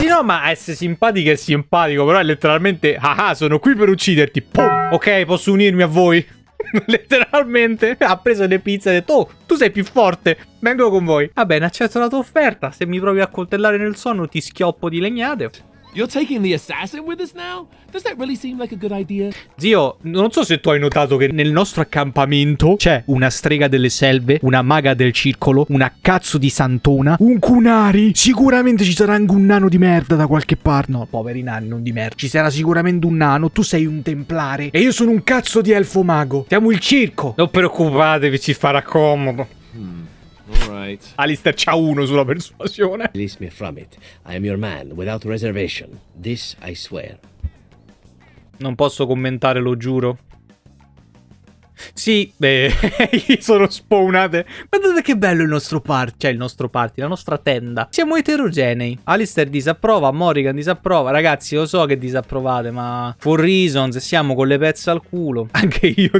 Sì, no, ma essere simpatico è simpatico, però è letteralmente, ah, ah sono qui per ucciderti. Pum! Ok, posso unirmi a voi? letteralmente ha preso le pizze e ha detto oh tu sei più forte vengo con voi va bene accetto la tua offerta se mi provi a coltellare nel sonno ti schioppo di legnate You're taking the assassin with us now? Does that really seem like a good idea? Zio, non so se tu hai notato che nel nostro accampamento c'è una strega delle selve, una maga del circolo, una cazzo di santona, un kunari. Sicuramente ci sarà anche un nano di merda da qualche parte. No, poveri nani, non di merda. Ci sarà sicuramente un nano, tu sei un templare e io sono un cazzo di elfo mago. Siamo il circo. Non preoccupatevi, ci farà comodo. Hmm. Alright. Alistair c'ha uno sulla persuasione. Release me from it. I am your man, without reservation. This I swear. Non posso commentare, lo giuro. Sì, beh, sono spawnate. Guardate che bello il nostro party, cioè il nostro party, la nostra tenda. Siamo eterogenei. Alistair disapprova, Morrigan disapprova. Ragazzi, lo so che disapprovate, ma for reasons siamo con le pezze al culo. Anche io,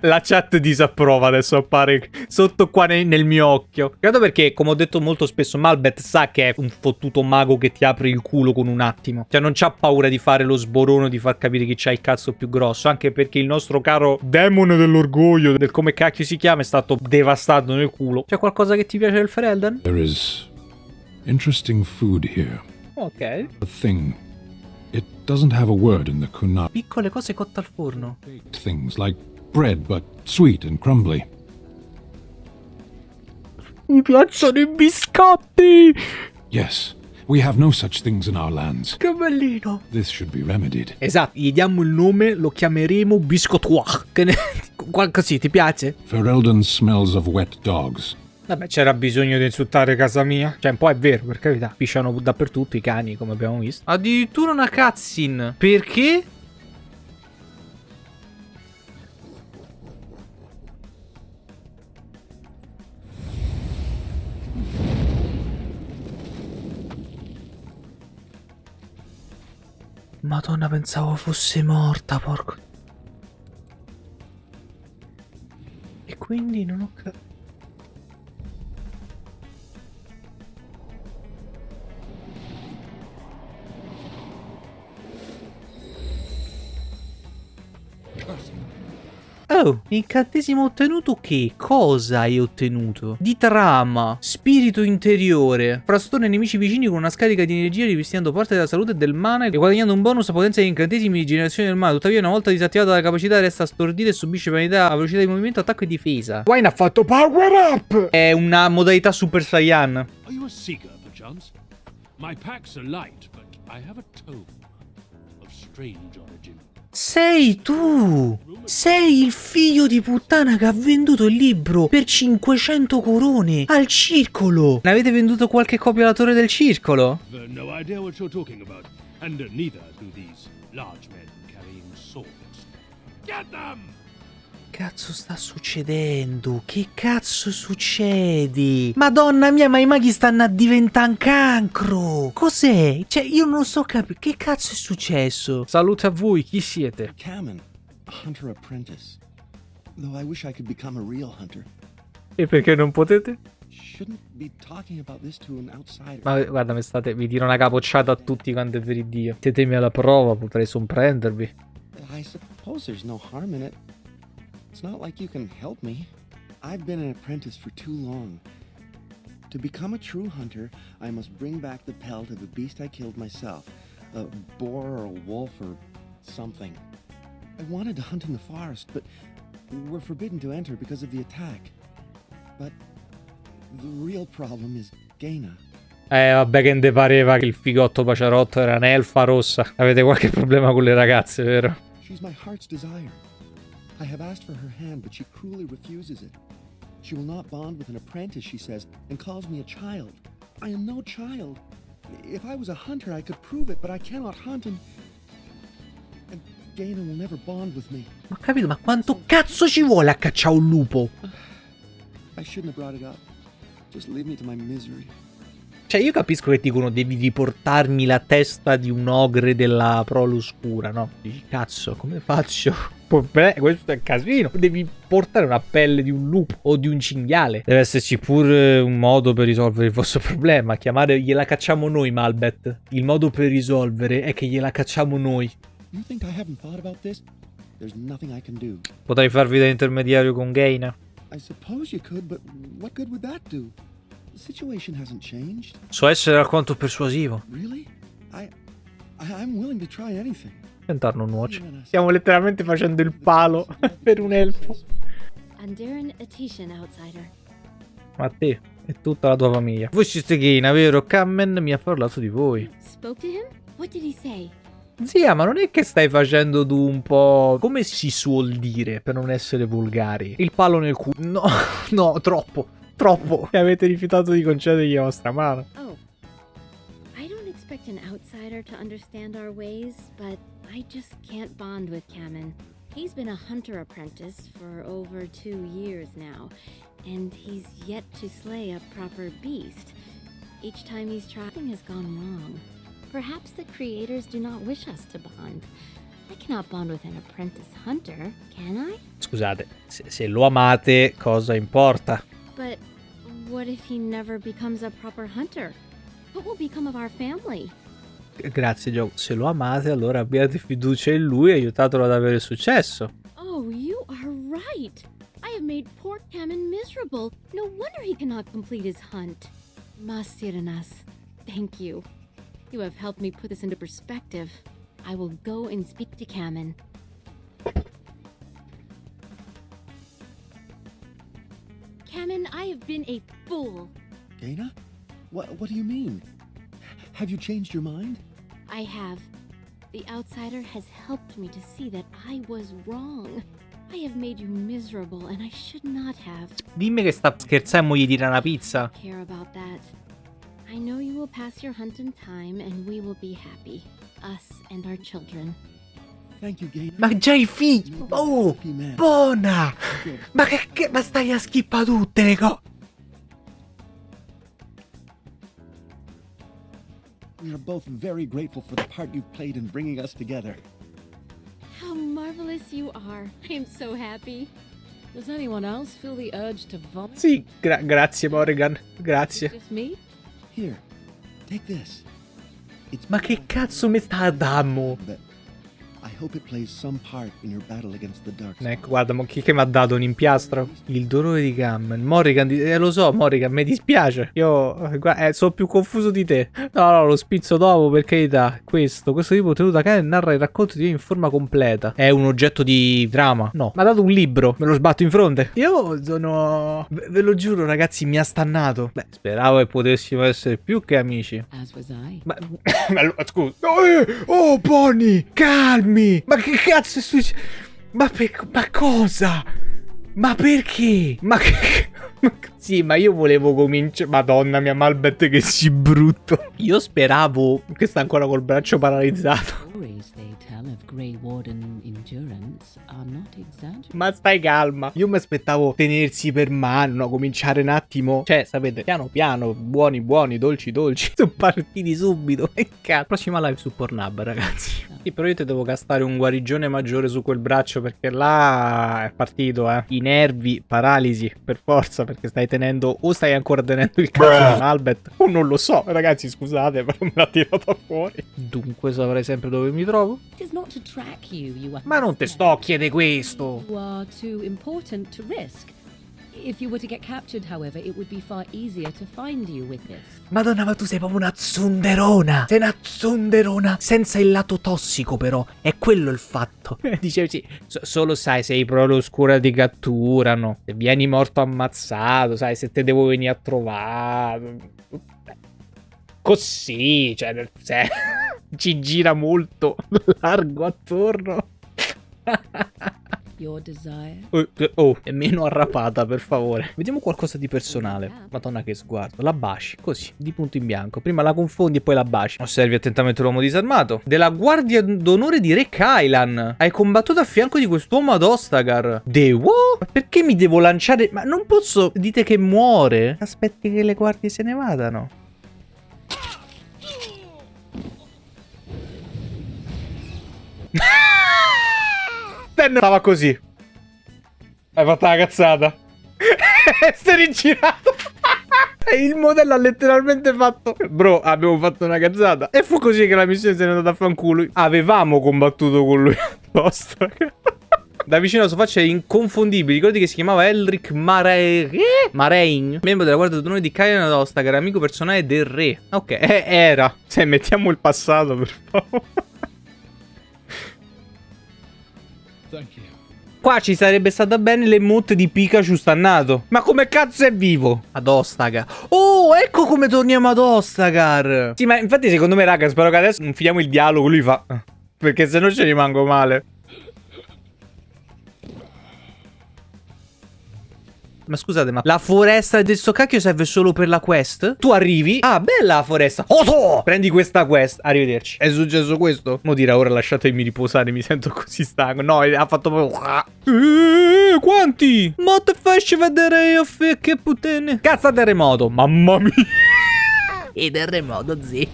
la chat disapprova adesso appare sotto qua nel, nel mio occhio. Credo perché, come ho detto molto spesso, Malbeth sa che è un fottuto mago che ti apre il culo con un attimo. Cioè non c'ha paura di fare lo sborono, di far capire chi c'ha il cazzo più grosso. Anche perché il nostro caro demone dell'orgoglio orgoglio del come cacchio si chiama è stato devastato nel culo. C'è qualcosa che ti piace del Ferelden? There is interesting food here. Ok. A thing. It doesn't have a word in the Kunal. Piccole cose cotte al forno. Things like bread but sweet and crumbly. Mi piacciono i biscotti! Yes, We have no such things in our lands. Che bellino. This should be remedied. Esatto, gli diamo il nome, lo chiameremo Biscottoir. Che ne... Così, ti piace? Ferelden smells of wet dogs. Vabbè, c'era bisogno di insultare casa mia. Cioè, un po' è vero, per carità. Pisciano dappertutto i cani, come abbiamo visto. Addirittura una cutscene. Perché? Madonna, pensavo fosse morta, porco. E quindi non ho capito. Oh, incantesimo ottenuto che? Cosa hai ottenuto? Di trama, spirito interiore, frastone nemici vicini con una scarica di energia rivestendo parte della salute e del mana e guadagnando un bonus a potenza degli incantesimi di generazione del mana. Tuttavia una volta disattivata la capacità resta stordita e subisce penalità a velocità di movimento, attacco e difesa. Wayne ha fatto power up! È una modalità Super Saiyan. Are you a seeker, perchance? My packs are light, but I have a tome of strange. Sei tu! Sei il figlio di puttana che ha venduto il libro per 500 corone al circolo! Ne avete venduto qualche copia alla torre del circolo? No idea what you're talking about. And neither do these large men carrying swords. Get them! Cazzo sta succedendo? Che cazzo succede? Madonna mia, ma i maghi stanno a diventare un cancro! Cos'è? Cioè, io non so capire. Che cazzo è successo? Salute a voi, chi siete? Cameron, hunter apprentice. Though I wish I could become a real hunter. E perché non potete? Ma guarda, mi state, vi tiro una capocciata a tutti quanto per il Dio. Sietemi alla prova, potrei sorprendervi. I suppose there's no harm in it. It's not like you can help me. I've been an apprentice for too long. To become a true hunter, I must bring back the pelt of a beast I killed myself. A boar or a wolf or something. I wanted to hunt in the forest, but we're forbidden to enter because of the attack. But the real problem is Gaina. Eh, vabbè che ne pareva che il figotto paciarotto era un'elfa rossa. Avete qualche problema con le ragazze, vero? She's my heart's desire. I have asked for her hand, but she cruelly refuses it. She will not bond with an apprentice, she says, and calls me a child. I am no child. If I was a hunter, I could prove it, but I cannot hunt and... And Gaina will never bond with me. Ma capito, ma quanto cazzo ci vuole a cacciare un lupo? I shouldn't have brought it up. Just leave me to my misery. Cioè, io capisco che dicono devi riportarmi la testa di un ogre della prole oscura, no? Dici, cazzo, come faccio? Problema, questo è un casino. Devi portare una pelle di un lupo o di un cinghiale. Deve esserci pure un modo per risolvere il vostro problema. Chiamare, gliela cacciamo noi, Malbet. Il modo per risolvere è che gliela cacciamo noi. You think I haven't thought about this? There's nothing I can do. Potrei farvi da intermediario con Gaina. I suppose you could, but what good would that do? The situation hasn't changed. So essere alquanto persuasivo. Really? I, I I'm willing to try anything. Tentarlo nuoce. Stiamo letteralmente facendo il palo per un elfo. Ma te e tutta la tua famiglia. Voi siete Gaina, vero? Kammen mi ha parlato di voi. Zia, ma non è che stai facendo tu un po'... Come si suol dire, per non essere volgari? Il palo nel culo. No, no, troppo. Troppo. E avete rifiutato di concedergli la vostra mano. Oh. Expect an outsider to understand our ways, but I just can't bond with Kamen. He's been a hunter apprentice for over two years now, and he's yet to slay a proper beast. Each time he's tried, something has gone wrong. Perhaps the creators do not wish us to bond. I cannot bond with an apprentice hunter, can I? Scusate, se, se lo amate, cosa importa? But what if he never becomes a proper hunter? What will become of our family? Grazie, gioco. Se lo amate, allora abbiate fiducia in lui e aiutatelo ad avere successo. Oh, you are right. I have made poor Kamen miserable. No wonder he cannot complete his hunt. Masiranas, thank you. You have helped me put this into perspective. I will go and speak to Kamen. Kamen, I have been a fool. Gaina? What What do you mean? Have you changed your mind? I have. The outsider has helped me to see that I was wrong. I have made you miserable, and I should not have. Dimmi che sta scherzando e gli tira una pizza. Care about that. I know you will pass your hunt in time, and we will be happy. Us and our children. Thank you, Gaina. Ma già i figli! You'll be Oh! a happy man. Buona! Ma che, che- ma stai a schippa tutte le cose! We are both very grateful for the part you've played in bringing us together. How marvelous you are. I am so happy. Does anyone else feel the urge to vomit? Sì, gra- grazie Morgan, grazie. Just me? Here, take this. It's Ma che cazzo mi sta a dammo? Ecco, guarda, mo chi che mi ha dato un impiastro? Il dolore di Gammon. Morrigan, di- eh, lo so, Morrigan, mi dispiace. Io, eh, eh, sono più confuso di te. No, no, lo spizzo dopo, per carità. Questo, questo tipo tenuto da cane narra il racconto di Dio in forma completa. È un oggetto di trama? No. Mi ha dato un libro, me lo sbatto in fronte. Io sono... Ve, ve lo giuro, ragazzi, mi ha stannato. Beh, speravo che potessimo essere più che amici. As was I. Ma, ma scusa. Oh, eh, oh, Bonnie, calmi. Ma che cazzo è successo? Ma, per- ma cosa? Ma perché? Ma che... Sì, ma io volevo cominciare... Madonna mia, Malbet che si brutto. Io speravo... Che sta ancora col braccio paralizzato. Stories they tell of Grey Warden endurance are not exaggerated. Ma stai calma. Io mi aspettavo tenersi per mano, no? cominciare un attimo. Cioè, sapete, piano piano, buoni buoni, dolci dolci. Sono partiti subito. Che cazzo. Prossima live su Pornhub, ragazzi. Sì, però io ti devo gastare un guarigione maggiore su quel braccio perché là è partito, eh. I nervi, paralisi, per forza, perché stai tenendo o stai ancora tenendo il cazzo di Albert o non lo so, ragazzi, scusate, però me l'ha tirata fuori. Dunque saprai sempre dove mi trovo? You, you. Ma non te sto a chiedere questo. You are too important to risk. If you were to get captured, however, it would be far easier to find you with this. Madonna, ma tu sei proprio una zunderona. Sei una zunderona. Senza il lato tossico, però. È quello il fatto. Dicevi, sì, so- solo sai, sei proprio oscura ti catturano. Se vieni morto ammazzato, sai, se te devo venire a trovare. Così, cioè, nel- se- ci gira molto largo attorno. Your desire. Oh, eh, oh, è meno arrapata, per favore. Vediamo qualcosa di personale. Madonna, che sguardo. La baci, così, di punto in bianco. Prima la confondi e poi la baci. Osservi attentamente l'uomo disarmato. Della guardia d'onore di Re Kylan. Hai combattuto a fianco di quest'uomo ad Ostagar. De what? Ma perché mi devo lanciare? Ma non posso... Dite che muore? Aspetti che le guardie se ne vadano. Stan stava così. Hai fatto la cazzata. si è rigirato. Il modello ha letteralmente fatto. Bro abbiamo fatto una cazzata. E fu così che la missione se n'è andata a fanculo. Avevamo combattuto con lui apposta. Da vicino alla sua faccia è inconfondibile. Ricordi che si chiamava Elric Mare... Marein Membro della guardia d'onore di Kyan Adosta Che era amico personale del re. Ok, eh, era. Se mettiamo il passato per favore Qua ci sarebbe stata bene l'emote di Pikachu stannato. Ma come cazzo è vivo? Ad Ostagar. Oh, ecco come torniamo ad Ostagar. Sì, ma infatti secondo me, raga, spero che adesso non finiamo il dialogo. Lui fa... Perché se no ci rimango male. Ma scusate, ma la foresta del sto cacchio serve solo per la quest? Tu arrivi? Ah, bella la foresta. Oto! Prendi questa quest. Arrivederci. È successo questo? Mo dirà, ora lasciatemi riposare, mi sento così stanco. No, ha fatto proprio... Eh, quanti? Ma te faccio vedere io, che puttane. Cazzo terremoto. Mamma mia. E terremoto, zi.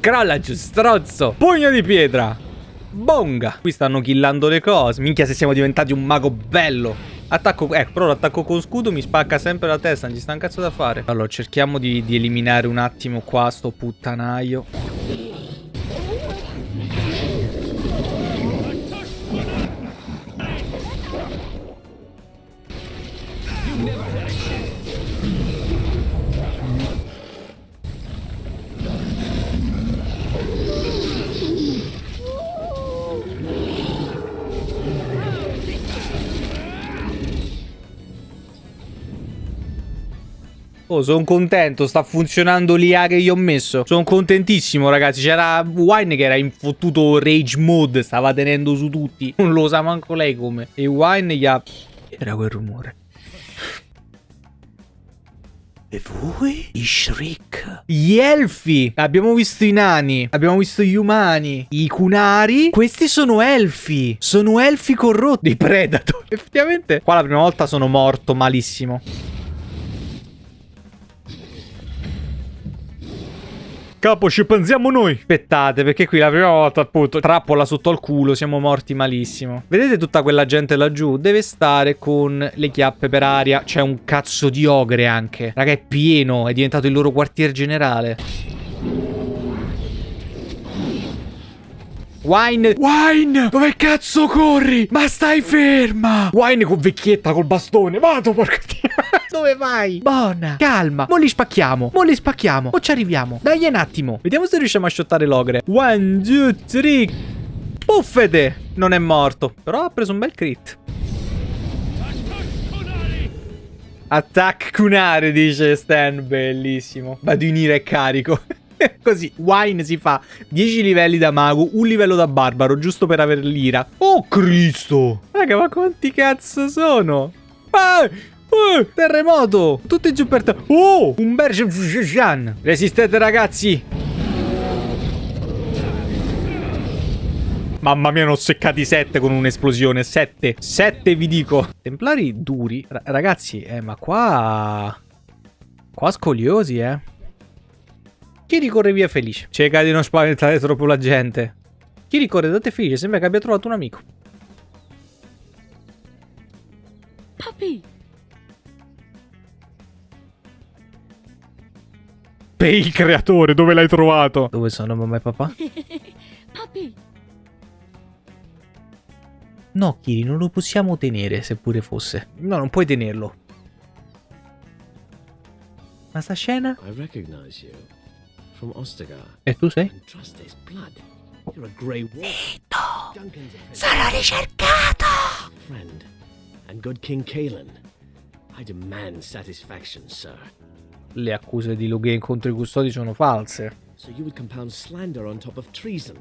Crolla giù, strozzo. Pugno di pietra. Bonga. Qui stanno killando le cose. Minchia se siamo diventati un mago bello. Attacco, ecco, però l'attacco con scudo mi spacca sempre la testa, non ci sta un cazzo da fare. Allora, cerchiamo di, di eliminare un attimo qua sto puttanaio. Oh, sono contento, sta funzionando l'IA che gli ho messo. Sono contentissimo, ragazzi. C'era Wine che era in fottuto rage mode, stava tenendo su tutti. Non lo sa manco lei come. E Wine gli ha... Era quel rumore. E voi? I Shriek. Gli elfi. Abbiamo visto i nani. Abbiamo visto gli umani. I kunari. Questi sono elfi. Sono elfi corrotti. I predator. Effettivamente. Qua la prima volta sono morto malissimo. Capo, ci pensiamo noi. Aspettate, perché qui la prima volta, appunto, trappola sotto al culo, siamo morti malissimo. Vedete tutta quella gente laggiù? Deve stare con le chiappe per aria. C'è un cazzo di ogre anche. Raga, è pieno, è diventato il loro quartier generale. Wine Wine Dove cazzo corri? Ma stai ferma Wine con vecchietta col bastone Vado porca Dove vai? Buona Calma Mo li spacchiamo Mo li spacchiamo O ci arriviamo Dai un attimo Vediamo se riusciamo a shottare l'ogre One, two, three Puffete Non è morto Però ha preso un bel crit Attack Kunare dice Stan Bellissimo Vado in ira e carico Così, Wine si fa 10 livelli da mago, un livello da barbaro, giusto per avere l'ira. Oh, Cristo! Raga, ma quanti cazzo sono? Ah! Uh, terremoto! Tutti giù per terra. Oh! Un Berge... Resistete, ragazzi! Mamma mia, ne ho seccati 7 con un'esplosione. 7. 7 vi dico. Templari duri. R ragazzi, eh, ma qua... Qua scoliosi, eh. Chi ricorre via felice? Cerca di non spaventare troppo la gente. Chi ricorre da te felice sembra che abbia trovato un amico. Puppy! Per il creatore, dove l'hai trovato? Dove sono mamma e papà? Puppy! No, Kiri, non lo possiamo tenere, seppure fosse. No, non puoi tenerlo. Ma sta scena? I recognize you from Ostagar. E tu sei? A Sarò ricercato! friend. And good King Kalen. I demand satisfaction, sir. Le accuse di Logain contro i custodi sono false. So you would compound slander on top of treason.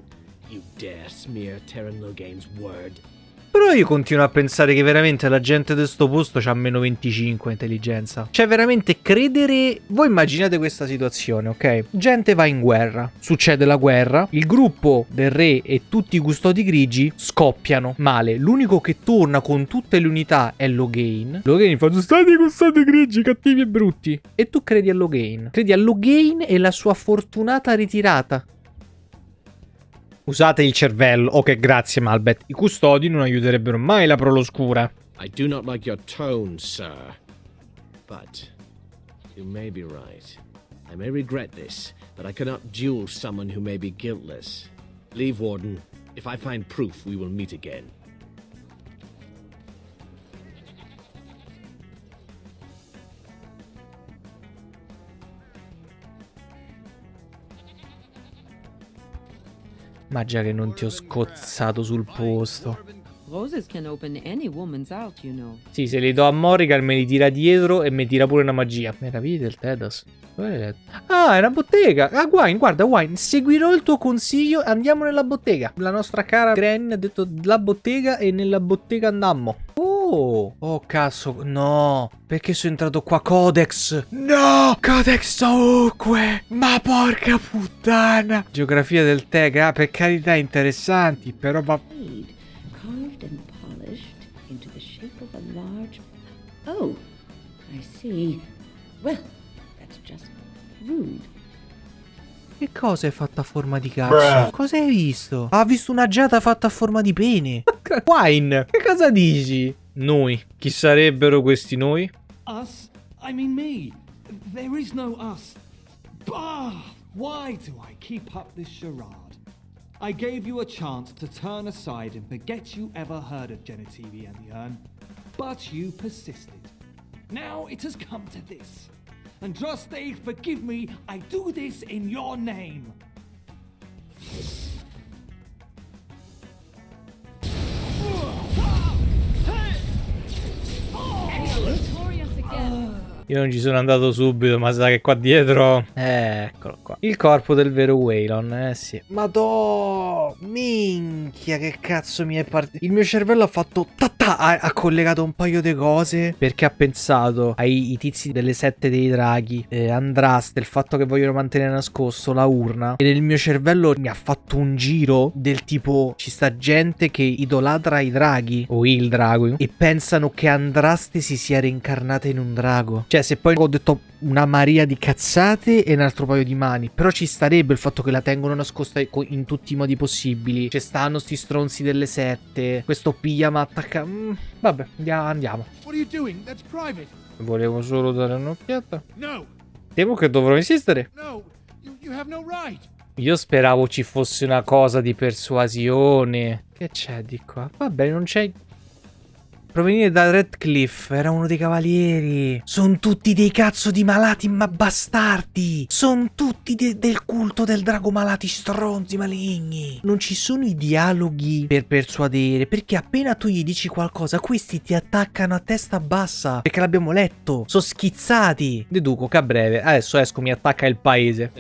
You dare smear Terran Logain's word. Però io continuo a pensare che veramente la gente di sto posto c'ha meno 25 intelligenza. Cioè veramente credere... Voi immaginate questa situazione, ok? Gente va in guerra, succede la guerra, il gruppo del re e tutti i custodi grigi scoppiano male. L'unico che torna con tutte le unità è Logain. Logain fa, stati i custodi grigi, cattivi e brutti. E tu credi a Logain. Credi a Logain e la sua fortunata ritirata. Usate il cervello. Ok, grazie Malbeth. I custodi non aiuterebbero mai la proloscura. I do not like your tone, sir. But you may be right. I may regret this, but I cannot duel someone who may be guiltless. Leave, Warden. If I find proof, we will meet again. Ma già che non ti ho scozzato sul posto. Sì, se li do a Morrigan me li tira dietro e mi tira pure una magia. Meraviglia del Tedas. Ah, è una bottega. Ah, Wine, guarda, Wine, seguirò il tuo consiglio. Andiamo nella bottega. La nostra cara Granny ha detto la bottega e nella bottega andammo. Oh, oh cazzo, no. Perché sono entrato qua Codex? No, Codex ovunque. Ma porca puttana. Geografia del Tega, ah, per carità interessanti, però va... Carved and polished into the shape of a large. Oh, I see. Well, that's just rude. Che cosa è fatta a forma di cazzo? Cosa hai visto? Ha visto una giata fatta a forma di pene. Wine, che cosa dici? Noi. Chi sarebbero questi noi? Us? I mean me. There is no us. Bah! Why do I keep up this charade? I gave you a chance to turn aside and forget you ever heard of Genitivi and the Urn, but you persisted. Now it has come to this. Andraste, forgive me, I do this in your name. Victorious again. Io non ci sono andato subito, ma sa che qua dietro... Eh, eccolo qua. Il corpo del vero Waylon, eh sì. Madò! Minchia, che cazzo mi è partito. Il mio cervello ha fatto... Tata, ha, ha collegato un paio di cose. Perché ha pensato ai tizi delle sette dei draghi, eh, Andraste, il fatto che vogliono mantenere nascosto la urna. E nel mio cervello mi ha fatto un giro del tipo... Ci sta gente che idolatra i draghi, o il drago, e pensano che Andraste si sia reincarnata in un drago. Cioè, se poi ho detto una maria di cazzate e un altro paio di mani. Però ci starebbe il fatto che la tengono nascosta in tutti i modi possibili. Ci stanno sti stronzi delle sette. Questo pijama attacca. Mm, vabbè, andiamo. What are you doing? That's private. Volevo solo dare un'occhiata. No, Temo che dovrò insistere. no, you, you have no right. Io speravo ci fosse una cosa di persuasione. Che c'è di qua? Vabbè, non c'è... Provenire da Redcliffe, era uno dei cavalieri. Sono tutti dei cazzo di malati ma bastardi. Sono tutti de- del culto del drago malati stronzi maligni. Non ci sono i dialoghi per persuadere, perché appena tu gli dici qualcosa, questi ti attaccano a testa bassa. Perché l'abbiamo letto. Sono schizzati. Deduco che a breve, adesso esco, mi attacca il paese.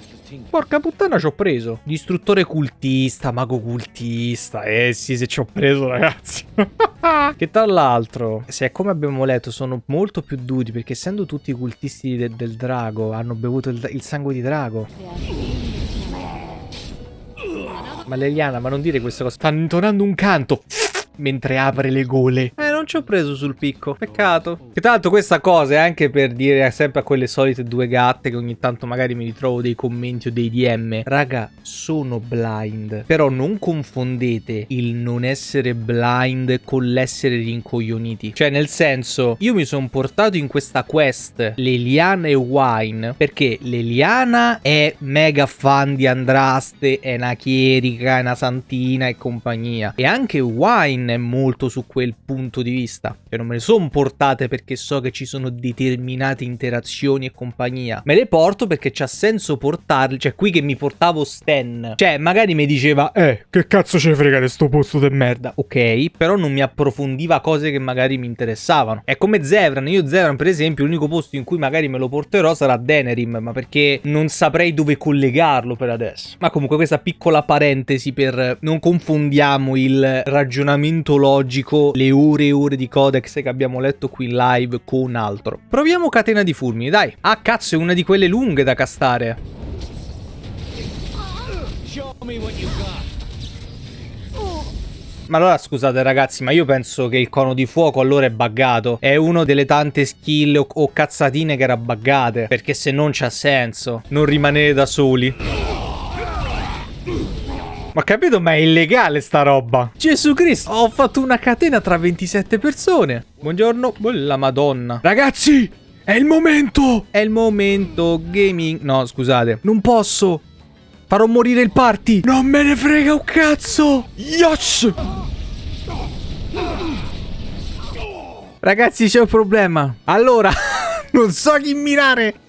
Porca puttana ci ho preso. Distruttore cultista, mago cultista. Eh sì, se ci ho preso ragazzi. che tra l'altro, se è come abbiamo letto, sono molto più duri perché essendo tutti cultisti de- del drago, hanno bevuto il, il sangue di drago. Ma Leliana, ma non dire questa cosa. Stanno intonando un canto mentre apre le gole. Eh, ci ho preso sul picco. Peccato. Che l'altro questa cosa è anche per dire sempre a quelle solite due gatte che ogni tanto magari mi ritrovo dei commenti o dei DM. Raga, sono blind. Però non confondete il non essere blind con l'essere rincoglioniti. Cioè, nel senso, io mi sono portato in questa quest Leliana e Wine perché Leliana è mega fan di Andraste, è una chierica, è una santina e compagnia. E anche Wine è molto su quel punto di vista. Cioè non me le sono portate perché so che ci sono determinate interazioni e compagnia. Me le porto perché c'ha senso portarle. Cioè qui che mi portavo Stan. Cioè magari mi diceva Eh che cazzo ce frega di sto posto de merda. Ok però non mi approfondiva cose che magari mi interessavano. È come Zevran. Io Zevran per esempio l'unico posto in cui magari me lo porterò sarà Denerim. Ma perché non saprei dove collegarlo per adesso. Ma comunque questa piccola parentesi per non confondiamo il ragionamento logico, le ore e ore di codex che abbiamo letto qui live con altro. Proviamo catena di fulmini, dai. Ah, cazzo, è una di quelle lunghe da castare. Ma allora scusate ragazzi, ma io penso che il cono di fuoco allora è buggato. È uno delle tante skill o, o cazzatine che era buggate. Perché se non c'ha senso non rimanere da soli. Ma capito, ma è illegale sta roba. Gesù Cristo, ho fatto una catena tra 27 persone. Buongiorno, la madonna. Ragazzi, è il momento. È il momento gaming. No, scusate, non posso. Farò morire il party. Non me ne frega un cazzo. Yes. Ragazzi, c'è un problema. Allora, non so chi mirare.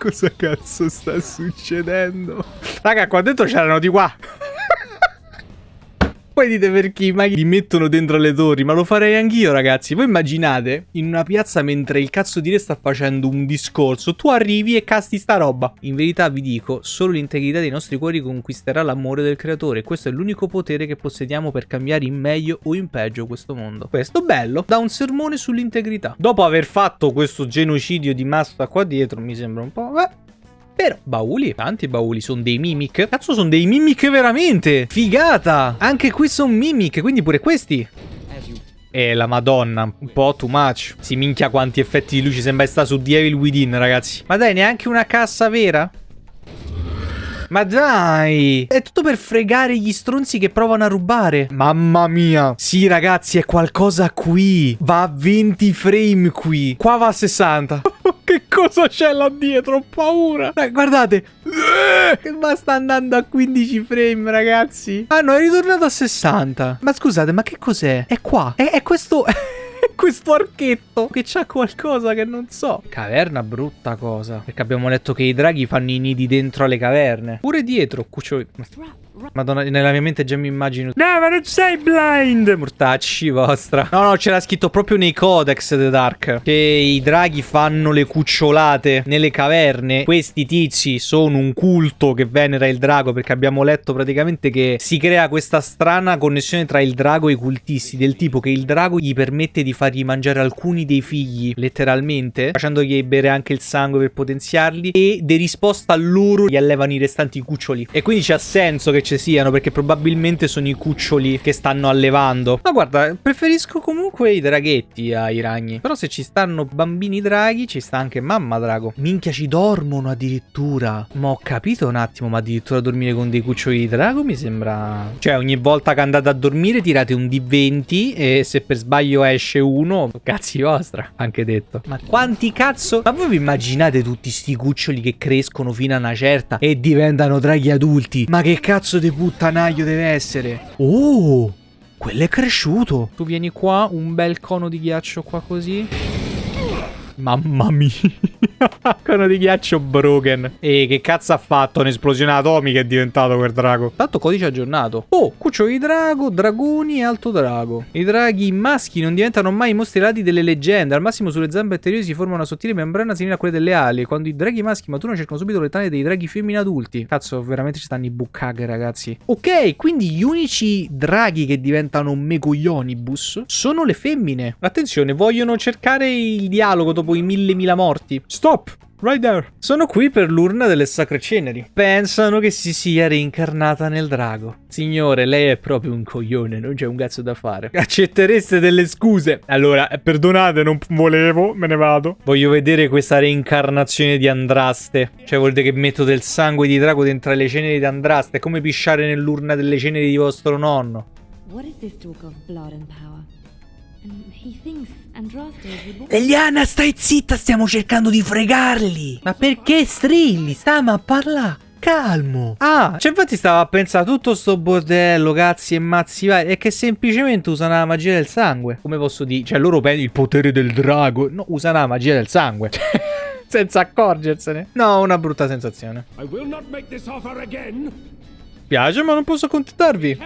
Cosa cazzo sta succedendo? Raga, qua dentro c'erano di qua. Poi dite perché mai li mettono dentro le torri, ma lo farei anch'io ragazzi. Voi immaginate in una piazza mentre il cazzo di re sta facendo un discorso, tu arrivi e casti sta roba. In verità vi dico, solo l'integrità dei nostri cuori conquisterà l'amore del creatore. Questo è l'unico potere che possediamo per cambiare in meglio o in peggio questo mondo. Questo bello, da un sermone sull'integrità. Dopo aver fatto questo genocidio di massa qua dietro, mi sembra un po'... Beh, però, bauli, tanti bauli, sono dei mimic. Cazzo, sono dei mimic veramente. Figata. Anche qui sono mimic, quindi pure questi. Eh, la madonna, un po' too much. Si minchia quanti effetti di luce sembra sta su The Evil Within, ragazzi. Ma dai, neanche una cassa vera? Ma dai! È tutto per fregare gli stronzi che provano a rubare. Mamma mia. Sì, ragazzi, è qualcosa qui. Va a 20 frame qui. Qua va a 60. che cosa c'è là dietro? Ho paura. Dai, guardate. Ma sta andando a 15 frame, ragazzi. Ah, no, è ritornato a 60. Ma scusate, ma che cos'è? È qua. È, è questo... questo archetto che c'ha qualcosa che non so. Caverna brutta cosa. Perché abbiamo letto che i draghi fanno i nidi dentro alle caverne. Pure dietro, cuccioli. Madonna, nella mia mente già mi immagino. No, ma non sei blind! Mortacci vostra. No, no, c'era scritto proprio nei codex The Dark che i draghi fanno le cucciolate nelle caverne. Questi tizi sono un culto che venera il drago perché abbiamo letto praticamente che si crea questa strana connessione tra il drago e i cultisti. Del tipo che il drago gli permette di fargli mangiare alcuni dei figli, letteralmente, facendogli bere anche il sangue per potenziarli. E di risposta a loro gli allevano i restanti cuccioli. E quindi c'ha senso che ci siano perché probabilmente sono i cuccioli che stanno allevando. Ma guarda, preferisco comunque i draghetti ai ragni. Però se ci stanno bambini draghi, ci sta anche mamma drago. Minchia, ci dormono addirittura. Ma ho capito un attimo, ma addirittura dormire con dei cuccioli di drago mi sembra... Cioè, ogni volta che andate a dormire tirate un D20 e se per sbaglio esce uno, cazzi vostra, anche detto. Ma quanti cazzo... Ma voi vi immaginate tutti sti cuccioli che crescono fino a una certa e diventano draghi adulti? Ma che cazzo di puttanaio deve essere? Oh, quello è cresciuto. Tu vieni qua, un bel cono di ghiaccio qua così. Mamma mia. Cono di ghiaccio broken. E che cazzo ha fatto? Un'esplosione atomica è diventato quel drago. Tanto codice aggiornato. Oh, cucciolo di drago, dragoni e alto drago. I draghi maschi non diventano mai mostri radi delle leggende. Al massimo sulle zampe anteriori si forma una sottile membrana simile a quelle delle ali. Quando i draghi maschi maturano cercano subito le tane dei draghi femmini adulti. Cazzo, veramente ci stanno i bucaghe, ragazzi. Ok, quindi gli unici draghi che diventano megoglionibus sono le femmine. Attenzione, vogliono cercare il dialogo dopo i mille mila morti. Stop! Right there. Sono qui per l'urna delle sacre ceneri. Pensano che si sia reincarnata nel drago. Signore, lei è proprio un coglione, non c'è un cazzo da fare. Accettereste delle scuse? Allora, perdonate, non volevo, me ne vado. Voglio vedere questa reincarnazione di Andraste. Cioè, vuol dire che metto del sangue di drago dentro le ceneri di Andraste. È come pisciare nell'urna delle ceneri di vostro nonno. What is this talk of blood and power? And he thinks. Eliana, stai zitta, stiamo cercando di fregarli. Ma perché strilli? Stiamo a parlare. Calmo. Ah, cioè infatti stavo a pensare tutto sto bordello, cazzi e mazzi vari, è che semplicemente usano la magia del sangue. Come posso dire? Cioè loro pensano il potere del drago. No, usano la magia del sangue. Senza accorgersene. No, una brutta sensazione. I will not make this offer again. Piace, ma non posso accontentarvi.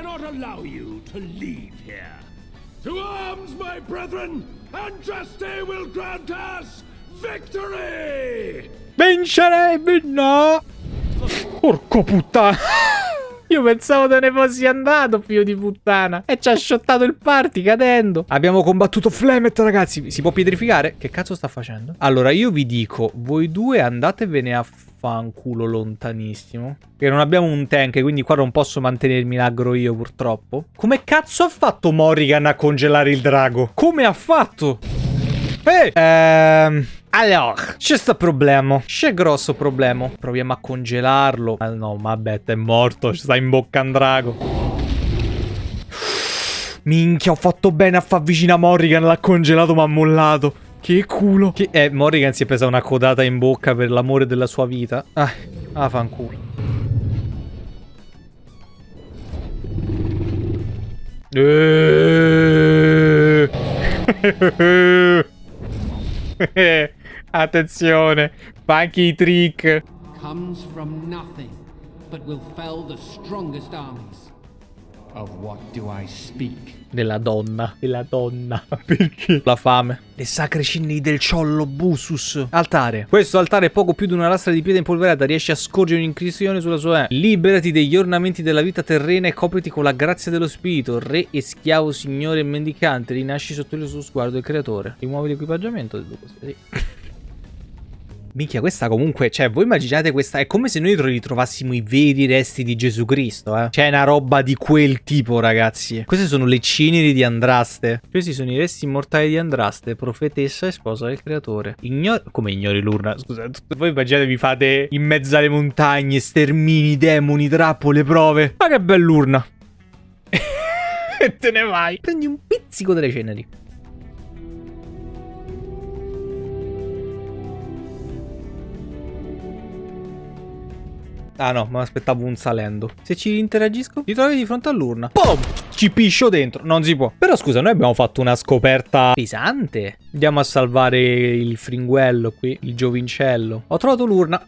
Juste will grant us victory! Vincerebbe, no. Porco puttana. Io pensavo te ne fossi andato, figlio di puttana. E ci ha shottato il party cadendo. Abbiamo combattuto Flemet, ragazzi. Si può pietrificare? Che cazzo sta facendo? Allora, io vi dico, voi due andatevene a fanculo lontanissimo. Che non abbiamo un tank, quindi qua non posso mantenermi l'agro io, purtroppo. Come cazzo ha fatto Morrigan a congelare il drago? Come ha fatto? Ehi! Ehm... Allora, c'è sto problema. C'è grosso problema. Proviamo a congelarlo. Ah, no, vabbè, è morto. Ci sta in bocca un drago. Minchia, ho fatto bene a far vicino a Morrigan. L'ha congelato, ma ha mollato. Che culo. Che... Eh, Morrigan si è presa una codata in bocca per l'amore della sua vita. Ah, ah fanculo. Eh. Attenzione, fa anche i trick. Comes from nothing, but will fell the strongest armies. Della donna, della donna. Perché? La fame. Le sacre ceneri del ciollo Busus. Altare. Questo altare è poco più di una lastra di pietra impolverata. Riesce a scorgere un'incisione sulla sua E. Liberati degli ornamenti della vita terrena e copriti con la grazia dello spirito. Re e schiavo, signore e mendicante. Rinasci sotto il suo sguardo del creatore. Rimuovi l'equipaggiamento. Sì. Minchia, questa comunque, cioè, voi immaginate questa, è come se noi ritrovassimo i veri resti di Gesù Cristo, eh. Cioè, è una roba di quel tipo, ragazzi. Queste sono le ceneri di Andraste. Questi sono i resti immortali di Andraste, profetessa e sposa del creatore. Ignori... Come ignori l'urna? Scusate, voi immaginate vi fate in mezzo alle montagne, stermini, demoni, trappole, prove. Ma che bell'urna. e te ne vai. Prendi un pizzico delle ceneri. Ah no, mi aspettavo un salendo. Se ci interagisco, ti trovi di fronte all'urna. Pum! Ci piscio dentro. Non si può. Però scusa, noi abbiamo fatto una scoperta pesante. Andiamo a salvare il fringuello qui, il giovincello. Ho trovato l'urna.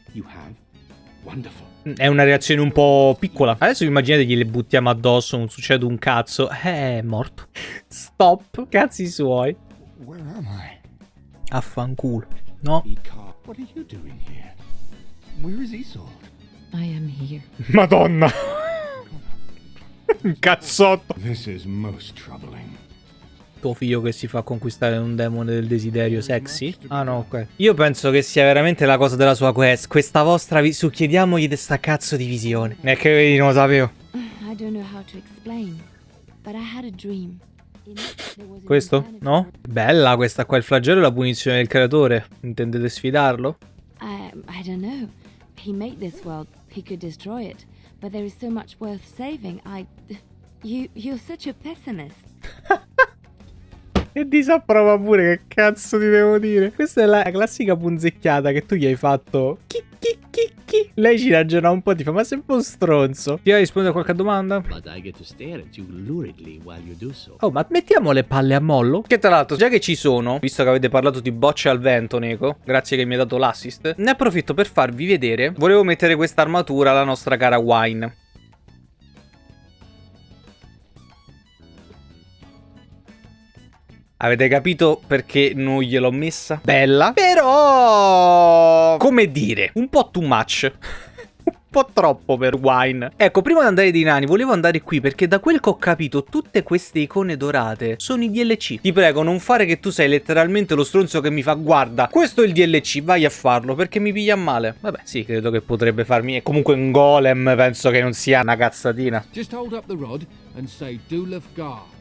È una reazione un po' piccola. Adesso immaginate che le buttiamo addosso, non succede un cazzo. Eh, è morto. Stop. Cazzi suoi. Where am I? Affanculo. No. What are you doing here? Where is Isolde? I am here. Madonna. Un cazzotto. This is most troubling. Tuo figlio che si fa conquistare un demone del desiderio sexy? Ah no, ok. Io penso che sia veramente la cosa della sua quest. Questa vostra vi- su chiediamogli di sta cazzo di visione. E che vedi, non lo sapevo. I don't know how to explain, Questo? No? Bella questa qua, il flagello e la punizione del creatore. Intendete sfidarlo? I, I don't know. He made this world. He could destroy it, but there is so much worth saving. I, you, you're such a pessimist. E disapprova pure, che cazzo ti devo dire? Questa è la classica punzecchiata che tu gli hai fatto. Chi, chi, chi, chi. Lei ci ragiona un po', ti fa, ma sei un po' stronzo. Ti vai a rispondere a qualche domanda? Oh, ma mettiamo le palle a mollo? Che tra l'altro, già che ci sono, visto che avete parlato di bocce al vento, Neko, grazie che mi hai dato l'assist, ne approfitto per farvi vedere. Volevo mettere questa armatura alla nostra cara Wine. Avete capito perché non gliel'ho messa? Bella. Però... Come dire, un po' too much. un po' troppo per Wine. Ecco, prima di andare dai nani, volevo andare qui perché da quel che ho capito tutte queste icone dorate sono i DLC. Ti prego, non fare che tu sei letteralmente lo stronzo che mi fa guarda, questo è il DLC, vai a farlo perché mi piglia male. Vabbè, sì, credo che potrebbe farmi... E comunque un golem penso che non sia una cazzatina. Just hold up the rod and say Dulaf Gar. That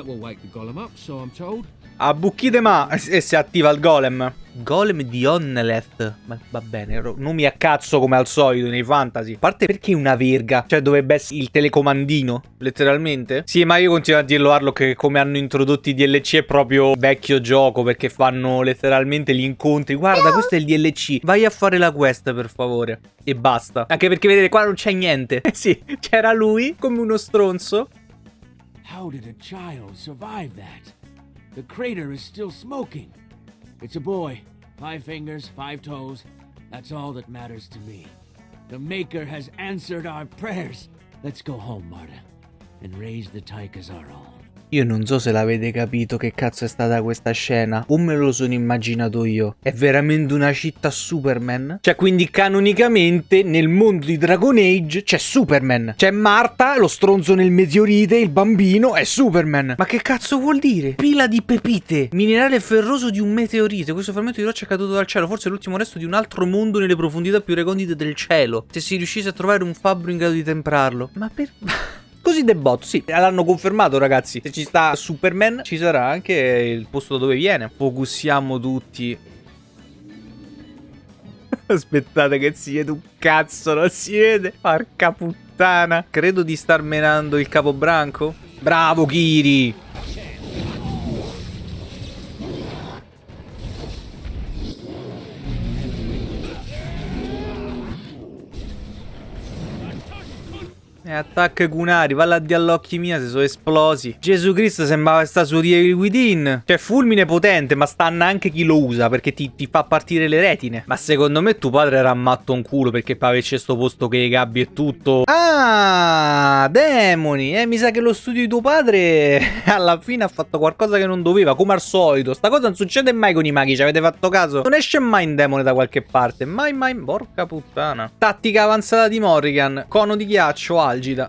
will wake the golem up, so I'm told. A bucchite ma e si attiva il golem. Golem di Onneleth. Ma va bene, nomi a cazzo come al solito nei fantasy. A parte perché una verga? Cioè dovrebbe essere il telecomandino, letteralmente. Sì, ma io continuo a dirlo Arlo che come hanno introdotto i DLC è proprio vecchio gioco perché fanno letteralmente gli incontri. Guarda, questo è il DLC. Vai a fare la quest per favore. E basta. Anche perché vedete qua non c'è niente. Eh sì, c'era lui come uno stronzo. How did a child survive that? The crater is still smoking. It's a boy. Five fingers, five toes. That's all that matters to me. The Maker has answered our prayers. Let's go home, Marta, and raise the Tyke as our own. Io non so se l'avete capito che cazzo è stata questa scena, o me lo sono immaginato io. È veramente una città Superman? Cioè, quindi canonicamente nel mondo di Dragon Age c'è Superman. C'è Marta, lo stronzo nel meteorite, il bambino, è Superman. Ma che cazzo vuol dire? Pila di pepite, minerale ferroso di un meteorite. Questo frammento di roccia è caduto dal cielo, forse l'ultimo resto di un altro mondo nelle profondità più recondite del cielo. Se si riuscisse a trovare un fabbro in grado di temprarlo. Ma per... Così The Bot, sì, l'hanno confermato ragazzi. Se ci sta Superman, ci sarà anche il posto da dove viene. Focussiamo tutti. Aspettate che si vede un cazzo, non si vede. Porca puttana. Credo di star menando il capobranco. Bravo Kiri. Attacca Cunari, valla a di all'occhi mia se sono esplosi. Gesù Cristo sembrava sta su Evil Within. Cioè, fulmine potente, ma stanna anche chi lo usa perché ti, ti, fa partire le retine. Ma secondo me tuo padre era matto un culo perché per averci sto posto che i gabbi e tutto. Ah, demoni. Eh, mi sa che lo studio di tuo padre alla fine ha fatto qualcosa che non doveva, come al solito. Sta cosa non succede mai con i maghi, ci avete fatto caso? Non esce mai un demone da qualche parte. Mai, mai. Porca puttana. Tattica avanzata di Morrigan. Cono di ghiaccio, perdida.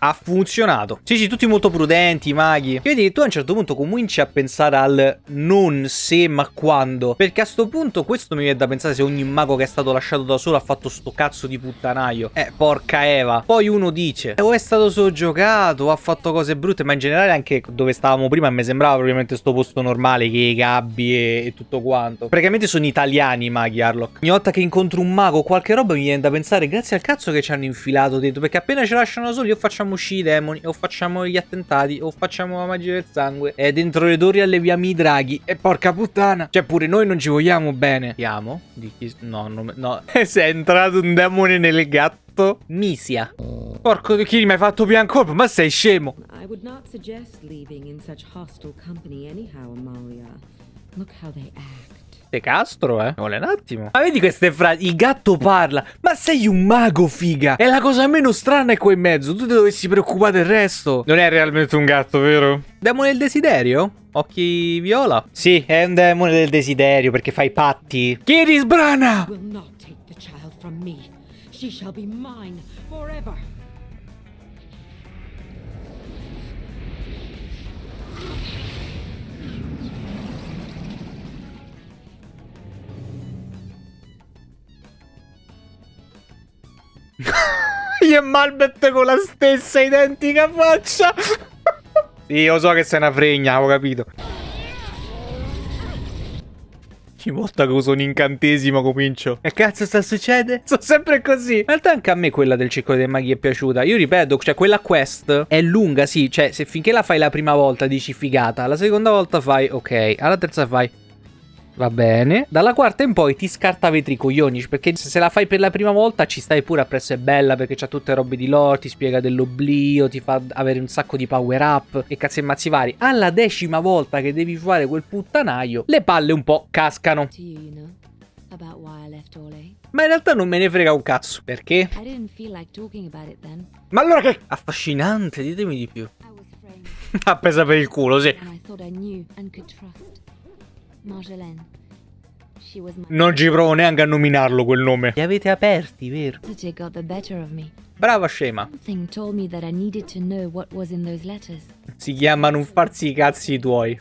Ha funzionato. Sì, sì, tutti molto prudenti, maghi. Vedi, tu a un certo punto cominci a pensare al non se, ma quando. Perché a sto punto questo mi viene da pensare se ogni mago che è stato lasciato da solo ha fatto sto cazzo di puttanaio. Eh, porca Eva. Poi uno dice, o è stato soggiogato, o ha fatto cose brutte, ma in generale anche dove stavamo prima mi sembrava probabilmente sto posto normale, che i gabbi e, e tutto quanto. Praticamente sono italiani i maghi, Harlock. Ogni volta che incontro un mago qualche roba mi viene da pensare, grazie al cazzo che ci hanno infilato dentro, perché appena ci lasciano soli io facciamo uscire i demoni, o facciamo gli attentati, o facciamo la magia del sangue. E dentro le torri alleviamo i draghi. E porca puttana. Cioè, pure noi non ci vogliamo bene. Chiamo? Di chi? No, no, no. Se è entrato un demone nel gatto. Misia. Porco di chi mi hai fatto biancolpo? Ma sei scemo. I would not suggest leaving in such hostile company anyhow, Amalia. Look how they act. Te castro, eh? Vuole un attimo. Ma vedi queste frasi? Il gatto parla. Ma sei un mago, figa. E la cosa meno strana è qua in mezzo. Tu ti dovessi preoccupare del resto. Non è realmente un gatto, vero? Demone del desiderio? Occhi viola? Sì, è un demone del desiderio perché fai patti. Chi sbrana? Will not take the child from me. She shall be mine forever. Io e Malbet con la stessa identica faccia. sì, io so che sei una fregna, avevo capito. Ogni volta che uso un incantesimo comincio. E cazzo sta succedendo? Sono sempre così. In realtà anche a me quella del circolo dei maghi è piaciuta. Io ripeto, cioè quella quest è lunga, sì. Cioè, se finché la fai la prima volta dici figata. La seconda volta fai ok. Alla terza fai Va bene. Dalla quarta in poi ti scarta vetri coglioni. Perché se la fai per la prima volta ci stai pure appresso è bella. Perché c'ha tutte robe di lore. Ti spiega dell'oblio. Ti fa avere un sacco di power up. E cazzi e mazzi vari. Alla decima volta che devi fare quel puttanaio. Le palle un po' cascano. Ma in realtà non me ne frega un cazzo. Perché? Ma allora che... Affascinante, ditemi di più. Appesa per il culo, sì. Was my Non ci provo neanche a nominarlo quel nome. Li avete aperti, vero? Brava scema. Something told me that I needed to know what was in those letters. Si chiama non farsi i cazzi tuoi.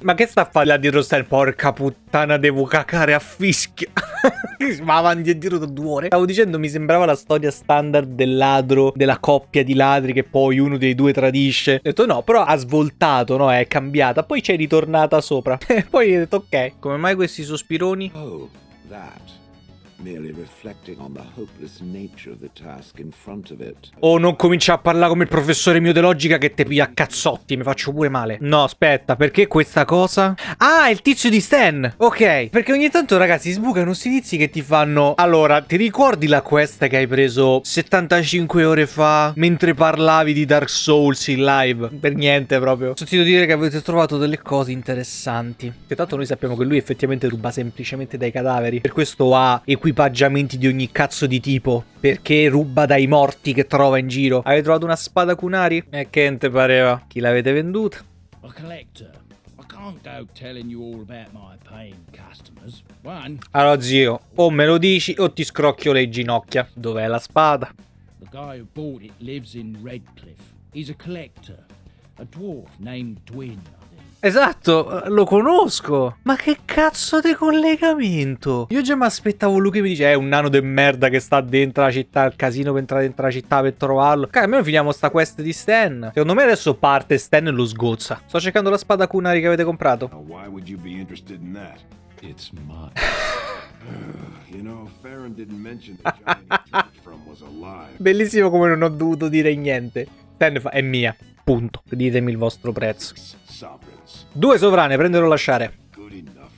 Ma che sta a fare là dietro sta Porca puttana, devo cacare a fischia. Ma avanti e dietro da due ore. Stavo dicendo, mi sembrava la storia standard del ladro, della coppia di ladri che poi uno dei due tradisce. Ho detto no, però ha svoltato, no? È cambiata. Poi c'è ritornata sopra. E poi ho detto ok, come mai questi sospironi? Oh, that. O non comincia a parlare come il professore mio di logica che te piglia a cazzotti, mi faccio pure male. No, aspetta, perché questa cosa? Ah, il tizio di Stan! Ok, perché ogni tanto ragazzi sbucano questi tizi che ti fanno... Allora, ti ricordi la quest che hai preso 75 ore fa mentre parlavi di Dark Souls in live? Per niente proprio. Sentito dire che avete trovato delle cose interessanti. Che tanto noi sappiamo che lui effettivamente ruba semplicemente dai cadaveri. Per questo ha equipaggiamenti di ogni cazzo di tipo. Perché ruba dai morti che trova in giro. Avete trovato una spada Kunari? E che te pareva? Chi l'avete venduta? Allora zio, o me lo dici o ti scrocchio le ginocchia. Dov'è la spada? the guy who bought it lives in Redcliffe. He's a collector. A dwarf named Dwin. Esatto, lo conosco. Ma che cazzo di collegamento? Io già mi aspettavo lui che mi dice: È un nano de merda che sta dentro la città. Il casino per entrare dentro la città per trovarlo. Cazzo, almeno finiamo sta quest di Stan. Secondo me adesso parte Stan e lo sgozza. Sto cercando la spada Kunari che avete comprato. Why would you be interested in that? It's mine. you know, Farron didn't mention the giant from was alive. Bellissimo come non ho dovuto dire niente. Stan fa: È mia. Punto. Ditemi il vostro prezzo. Due sovrane, prendere o lasciare.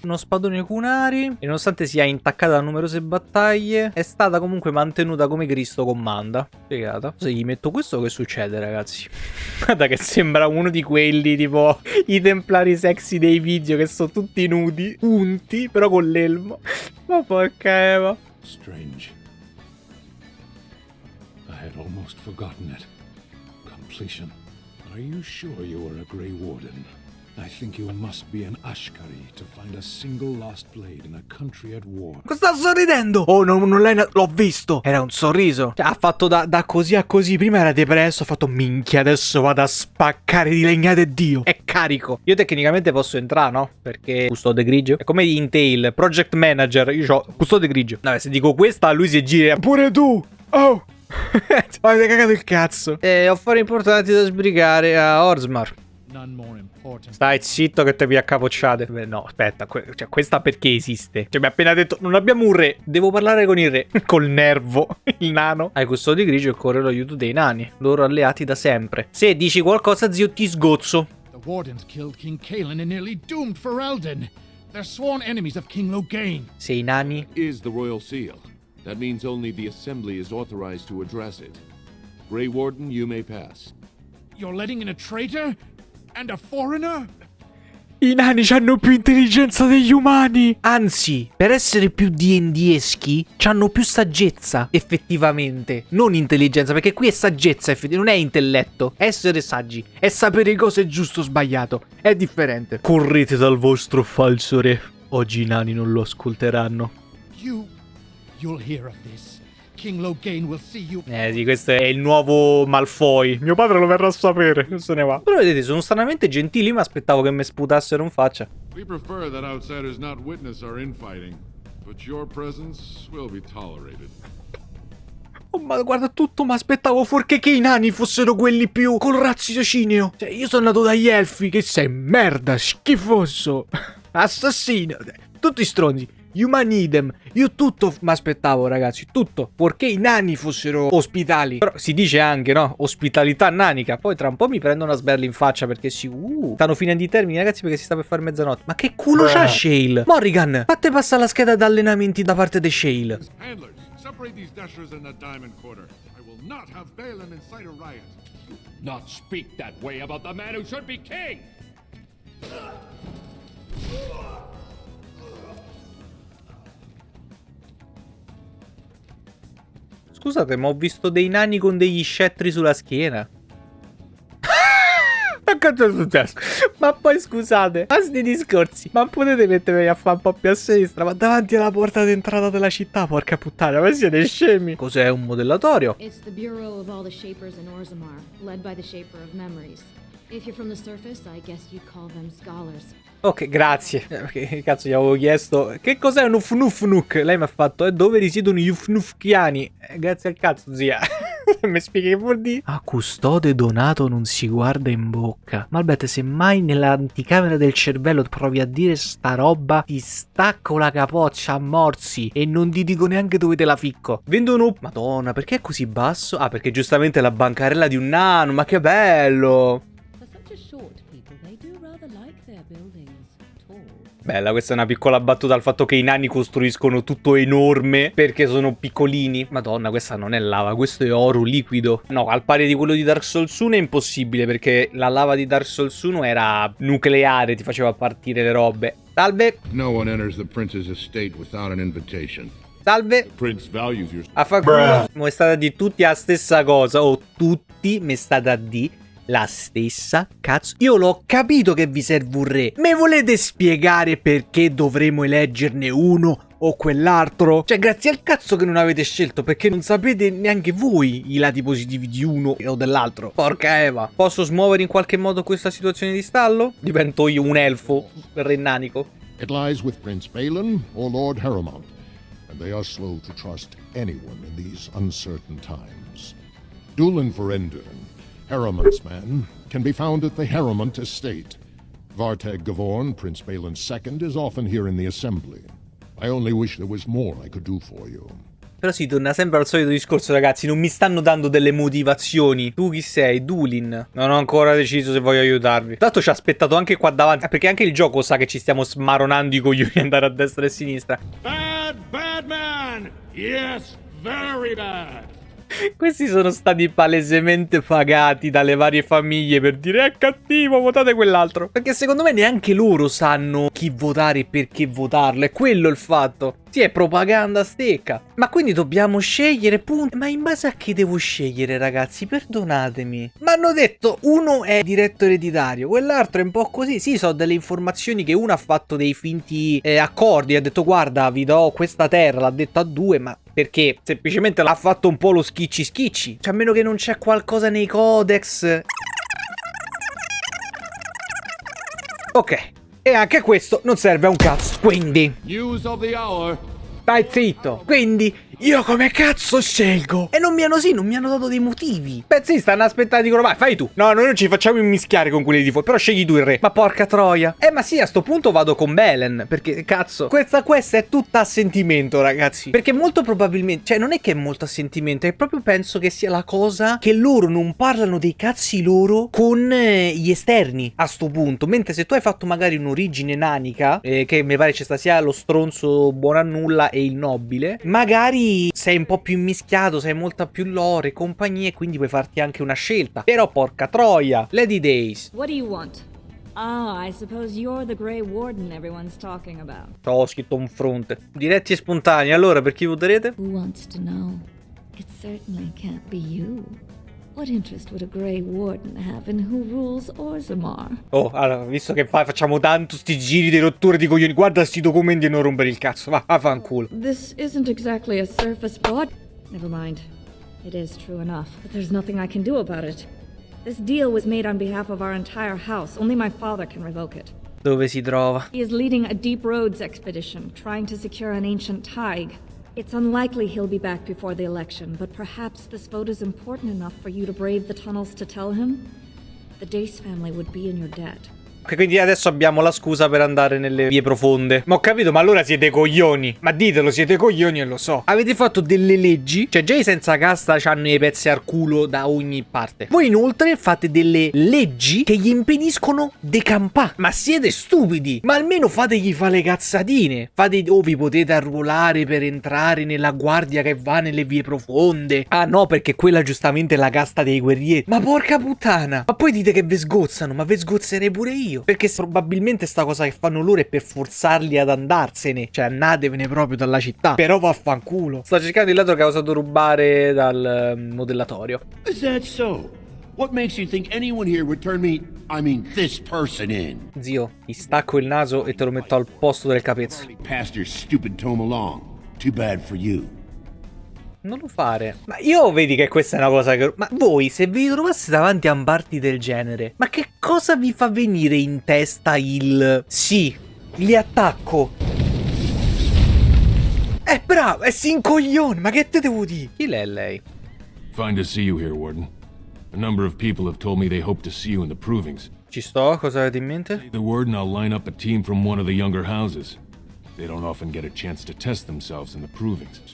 Uno spadone Kunari, e nonostante sia intaccata da numerose battaglie, è stata comunque mantenuta come Cristo comanda. Spiegata. Se gli metto questo, che succede, ragazzi? Guarda che sembra uno di quelli, tipo i templari sexy dei video, che sono tutti nudi, unti, però con l'elmo. Ma porca Eva. Strange. I had almost forgotten it. Completion. Are you sure you are a Grey Warden? I think you must be an Ashkari to find a single lost blade in a country at war. Sta sorridendo! Oh, non, non l'hai... L'ho visto! Era un sorriso. Cioè, ha fatto da, da così a così. Prima era depresso, ha fatto minchia, adesso vado a spaccare di legnate Dio. È carico. Io tecnicamente posso entrare, no? Perché custode grigio. È come di Intel, project manager. Io ho custode grigio. Vabbè, se dico questa, lui si gira. Pure tu! Oh! Avete cagato il cazzo. E ho affari importanti da sbrigare a Orsmar. Stai zitto che te vi accapocciate. Beh, no, aspetta, que cioè, questa perché esiste? Cioè, mi ha appena detto, non abbiamo un re, devo parlare con il re. Col nervo, il nano. Ai custodi grigio occorre l'aiuto dei nani, loro alleati da sempre. Se dici qualcosa, zio, ti sgozzo. The Wardens killed King Kalen and nearly doomed Ferelden. They're sworn enemies of King Loghain. Se i nani... Is the royal seal. That means only the assembly is authorized to address it. Grey Warden, you may pass. You're letting in a traitor? And a foreigner? I nani hanno più intelligenza degli umani. Anzi, per essere più D&Deschi, hanno più saggezza, effettivamente. Non intelligenza, perché qui è saggezza, non è intelletto. Essere saggi, è sapere cosa è giusto o sbagliato. È differente. Correte dal vostro falso re. Oggi i nani non lo ascolteranno. You... You'll hear of this. King Loghain will see you... Eh sì, questo è il nuovo Malfoy. Mio padre lo verrà a sapere, non se ne va. Però vedete, sono stranamente gentili, ma aspettavo che mi sputassero in faccia. We prefer that outsiders not witness our infighting, but your presence will be tolerated. Oh, ma guarda tutto, ma aspettavo fuorché che i nani fossero quelli più col raziocinio. Cioè, io sono nato dagli elfi, che sei merda, schifoso, assassino, tutti stronzi. Human idem. Io tutto mi aspettavo, ragazzi, tutto. Purché i nani fossero ospitali. Però si dice anche, no? Ospitalità nanica. Poi tra un po' mi prendono una sberla in faccia perché si... Uh, stanno finendo i termini, ragazzi, perché si sta per fare mezzanotte. Ma che culo c'ha Shale? Morrigan, fate passare la scheda d'allenamenti da parte di Shale. Handlers, separate these dashers in the diamond quarter. I will not have Balin incite a riot. Not speak that way about the man who should be king! Scusate, ma ho visto dei nani con degli scettri sulla schiena. Ma cosa è successo? Ma poi scusate, a sti discorsi, ma potete mettermi a fare un po' più a sinistra, ma davanti alla porta d'entrata della città, porca puttana, ma siete scemi? Cos'è un modellatorio? It's the Bureau of all the Shapers in Orzammar, led by the Shaper of Memories. If you're from the surface, I guess you'd call them scholars. Ok, grazie. Che cazzo gli avevo chiesto? Che cos'è un Ufnufnuk? Lei mi ha fatto, e dove risiedono gli Ufnufkiani? Eh, grazie al cazzo, zia. mi spieghi che vuol dire? A custode donato non si guarda in bocca. Malbete, se mai nell'anticamera del cervello provi a dire sta roba, ti stacco la capoccia a morsi e non ti dico neanche dove te la ficco. Vendono... Madonna, perché è così basso? Ah, perché giustamente è la bancarella di un nano, ma che bello! Bella, questa è una piccola battuta al fatto che i nani costruiscono tutto enorme perché sono piccolini. Madonna, questa non è lava, questo è oro liquido. No, al pari di quello di Dark Souls 1 è impossibile perché la lava di Dark Souls 1 era nucleare, ti faceva partire le robe. Salve. No one enters the prince's estate without an invitation. Salve. Prince values your... A fa culo, mi è stata di tutti la stessa cosa, o tutti mi è stata di la stessa cazzo. Io l'ho capito che vi serve un re. Me volete spiegare perché dovremo eleggerne uno o quell'altro? Cioè, grazie al cazzo che non avete scelto, perché non sapete neanche voi i lati positivi di uno o dell'altro. Porca Eva. Posso smuovere in qualche modo questa situazione di stallo? Divento io un elfo rennanico. It lies with Prince Balin or Lord Harrowmont, and they are slow to trust anyone in these uncertain times. Dulin Ferendun, Harrowmont's man, can be found at the Harrowmont estate. Vartag Gavorn, Prince Balin's second, is often here in the assembly. I only wish there was more I could do for you. Però si torna sempre al solito discorso, ragazzi. Non mi stanno dando delle motivazioni. Tu chi sei? Dulin. Non ho ancora deciso se voglio aiutarvi. Tanto ci ha aspettato anche qua davanti. Perché anche il gioco sa che ci stiamo smaronando i coglioni andare a destra e a sinistra. Bad, bad man! Yes, very bad! Questi sono stati palesemente pagati dalle varie famiglie per dire è cattivo, votate quell'altro. Perché secondo me neanche loro sanno chi votare e perché votarlo. È quello il fatto. Sì, è propaganda stecca. Ma quindi dobbiamo scegliere, punto. Ma in base a chi devo scegliere, ragazzi? Perdonatemi. Ma hanno detto uno è diretto ereditario, quell'altro è un po' così. Sì, so delle informazioni che uno ha fatto dei finti eh, accordi. Ha detto, guarda, vi do questa terra. L'ha detto a due, ma perché semplicemente l'ha fatto un po' lo schicci schicci. Cioè, a meno che non c'è qualcosa nei codex. Ok. E anche questo non serve a un cazzo. Quindi. News of the hour. Stai zitto. Quindi io come cazzo scelgo? E non mi hanno sì, non mi hanno dato dei motivi. Beh sì, stanno aspettando di vai, fai tu. No, noi non ci facciamo immischiare con quelli di fuori, però scegli tu il re. Ma porca troia. Eh ma sì, a sto punto vado con Belen, perché cazzo, questa questa è tutta a sentimento, ragazzi. Perché molto probabilmente, cioè non è che è molto a sentimento, è proprio penso che sia la cosa che loro non parlano dei cazzi loro con eh, gli esterni a sto punto. Mentre se tu hai fatto magari un'origine nanica, eh, che mi pare ci sta sia lo stronzo buono a nulla e il nobile, magari sei un po' più mischiato, sei molta più lore e compagnia e quindi puoi farti anche una scelta. Però porca troia, Lady Days. What do you want? Ah, I suppose you're the Grey Warden everyone's talking about. Ho scritto un fronte. Diretti e spontanei, allora per chi voterete? Who wants to know? It certainly can't be you. What interest would a Grey Warden have in who rules Orzammar? Oh, allora, visto che fa, facciamo tanto sti giri di rotture di coglioni, guarda sti documenti e non rompere il cazzo, va, va fanculo. This isn't exactly a surface plot. Never mind. It is true enough, but there's nothing I can do about it. This deal was made on behalf of our entire house. Only my father can revoke it. Dove si trova? He is leading a deep roads expedition, trying to secure an ancient Tig. It's unlikely he'll be back before the election, but perhaps this vote is important enough for you to brave the tunnels to tell him? The Dace family would be in your debt. Quindi adesso abbiamo la scusa per andare nelle vie profonde. Ma ho capito, ma allora siete coglioni. Ma ditelo, siete coglioni e lo so. Avete fatto delle leggi. Cioè, già i senza casta hanno i pezzi al culo da ogni parte. Voi inoltre fate delle leggi che gli impediscono di campà. Ma siete stupidi. Ma almeno fategli fare le cazzatine. Fate, oh, vi potete arruolare per entrare nella guardia che va nelle vie profonde. Ah no, perché quella giustamente è la casta dei guerrieri. Ma porca puttana. Ma poi dite che vi sgozzano, ma vi sgozzerei pure io. Perché probabilmente sta cosa che fanno loro è per forzarli ad andarsene. Cioè, andatevene proprio dalla città. Però vaffanculo. Sta cercando il ladro che ha usato rubare dal um, modellatorio. Is that so? What makes you think anyone here would turn me, I mean this person in? Zio, ti stacco il naso e te lo metto al posto del capezzolo. Passed your stupid tome along. Too bad for you. Non lo fare. Ma io vedi che questa è una cosa che... Ma voi, se vi trovaste davanti a un party del genere, ma che cosa vi fa venire in testa il... Sì, li attacco. Eh, bravo, è sincoglione, ma che te devo dire? Chi l'è lei? Fine to see you here, Warden. A number of people have told me they hope to see you in the provings. Ci sto, cosa avete in mente? The word and I'll line up a team from one of the younger houses.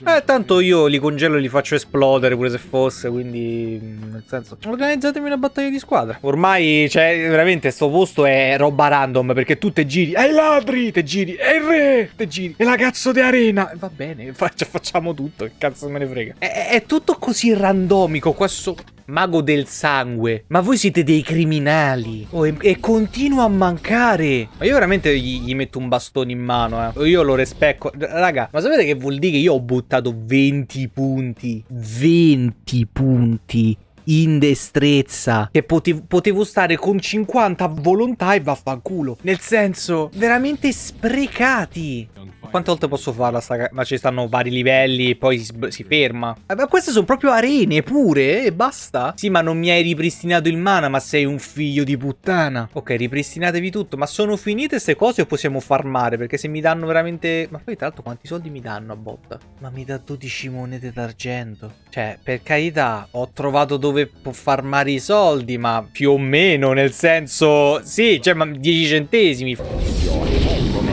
Eh, tanto io li congelo e li faccio esplodere pure se fosse, quindi... Nel senso... Organizzatemi una battaglia di squadra. Ormai, cioè, veramente, sto posto è roba random, perché tu te giri... I ladri! Te giri... È il re! Te giri... È la cazzo di arena! Va bene, faccia, facciamo tutto, che cazzo me ne frega. È, è tutto così randomico, questo... Mago del sangue. Ma voi siete dei criminali. Oh, e, e continua a mancare. Ma io veramente gli, gli, metto un bastone in mano, eh. Io lo respecco. Raga, ma sapete che vuol dire che io ho buttato 20 punti? 20 punti in destrezza. Che potevo, potevo stare con 50 a volontà e vaffanculo. Nel senso, veramente sprecati. Quante volte posso farla sta Ma ci stanno vari livelli, poi si, si ferma. Eh, Ma queste sono proprio arene pure, e basta? Sì, ma non mi hai ripristinato il mana, ma sei un figlio di puttana. Ok, ripristinatevi tutto. Ma sono finite queste cose o possiamo farmare? Perché se mi danno veramente... Ma poi tra l'altro quanti soldi mi danno a botta? Ma mi dà 12 monete d'argento. Cioè, per carità, ho trovato dove può farmare i soldi, ma più o meno, nel senso... Sì, cioè, ma 10 centesimi.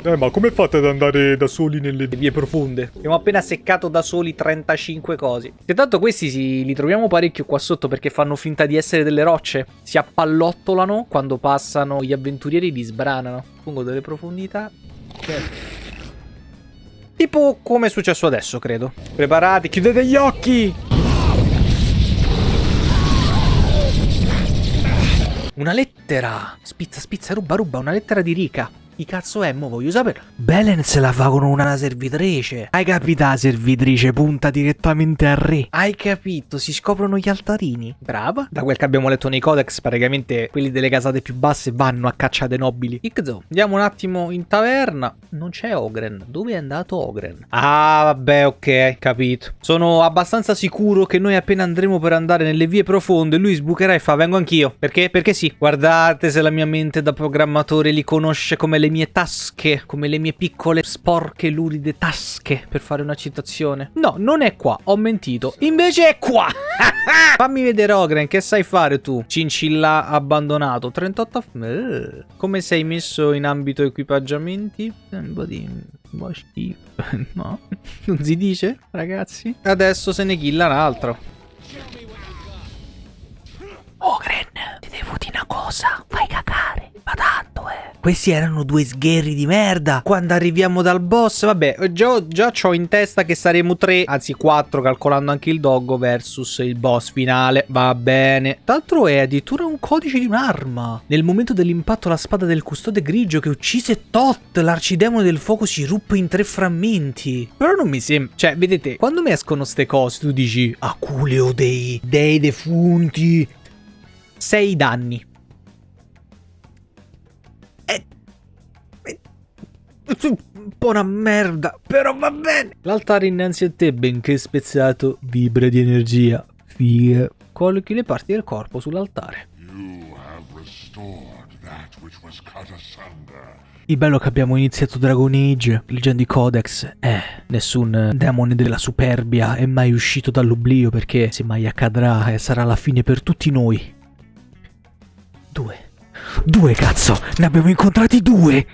Eh, ma come fate ad andare da soli nelle vie profonde? Abbiamo appena seccato da soli 35 cosi. E tanto questi si, li troviamo parecchio qua sotto perché fanno finta di essere delle rocce. Si appallottolano quando passano gli avventurieri li sbranano. Fungo delle profondità. Tipo come è successo adesso, credo. Preparati, chiudete gli occhi! Una lettera! Spizza, spizza, ruba, ruba, una lettera di Rika. Chi cazzo è? Mo voglio sapere. Belen se la fa con una servitrice. Hai capito la servitrice punta direttamente al re? Hai capito? Si scoprono gli altarini. Brava. Da quel che abbiamo letto nei codex, praticamente quelli delle casate più basse vanno a caccia dei nobili. Ixo, andiamo un attimo in taverna. Non c'è Ogren. Dove è andato Ogren? Ah, vabbè, ok, capito. Sono abbastanza sicuro che noi appena andremo per andare nelle vie profonde, lui sbucherà e fa vengo anch'io. Perché? Perché sì. Guardate se la mia mente da programmatore li conosce come le mie tasche, come le mie piccole sporche luride tasche, per fare una citazione. No, non è qua, ho mentito. Invece è qua! Fammi vedere Ogren, che sai fare tu? Cincilla abbandonato, 38... Eh, come sei messo in ambito equipaggiamenti? Eh, Un po' di... no, non si dice, ragazzi? Adesso se ne killa un altro. Ogren, ti devo dire una cosa, cagare, ma tanto eh. Questi erano due sgherri di merda. Quando arriviamo dal boss, vabbè, già, già ho in testa che saremo tre, anzi quattro, calcolando anche il doggo versus il boss finale. Va bene. D'altro è addirittura un codice di un'arma. Nel momento dell'impatto la spada del custode grigio che uccise Tot, l'arcidemone del fuoco si ruppe in tre frammenti. Però non mi sembra... Cioè, vedete, quando mi escono ste cose, tu dici Aculeo dei dei defunti. 6 danni. Un po' una merda, però va bene. L'altare innanzi a te, benché spezzato, vibra di energia. Figa. Collochi le parti del corpo sull'altare. Il bello che abbiamo iniziato Dragon Age, leggendo i codex, eh, nessun eh, demone della superbia è mai uscito dall'oblio perché se mai accadrà eh, sarà la fine per tutti noi. Due. Due cazzo, ne abbiamo incontrati due.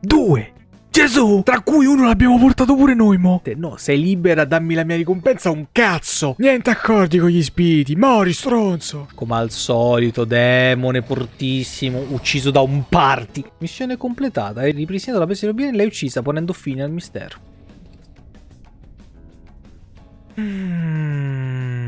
Due! Gesù! Tra cui uno l'abbiamo portato pure noi, mo! No, sei libera, dammi la mia ricompensa, un cazzo! Niente accordi con gli spiriti, mori, stronzo! Come al solito, demone fortissimo, ucciso da un party. Missione completata, hai ripristinato la bestia bene e l'hai uccisa, ponendo fine al mistero. Mm,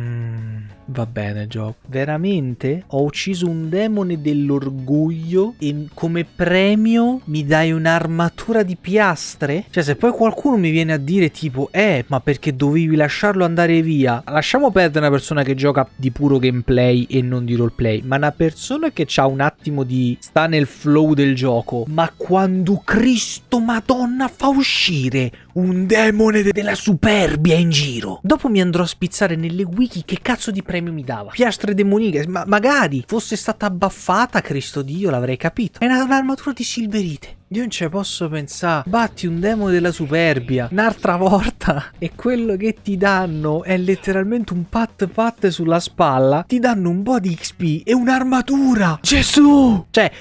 va bene, gioco. Veramente? Ho ucciso un demone dell'orgoglio e come premio mi dai un'armatura di piastre? Cioè, se poi qualcuno mi viene a dire tipo, eh, ma perché dovevi lasciarlo andare via? Lasciamo perdere una persona che gioca di puro gameplay e non di roleplay, ma una persona che ha un attimo di... sta nel flow del gioco. Ma quando Cristo Madonna fa uscire un demone de- della superbia in giro. Dopo mi andrò a spizzare nelle wiki che cazzo di premio mi dava. Piastre demoniche, ma magari fosse stata abbaffata, Cristo Dio, l'avrei capito. È una- un'armatura di silverite. Io non ci posso pensare. Batti un demone della superbia un'altra volta e quello che ti danno è letteralmente un pat pat sulla spalla. Ti danno un po' di XP e un'armatura. Gesù! Cioè,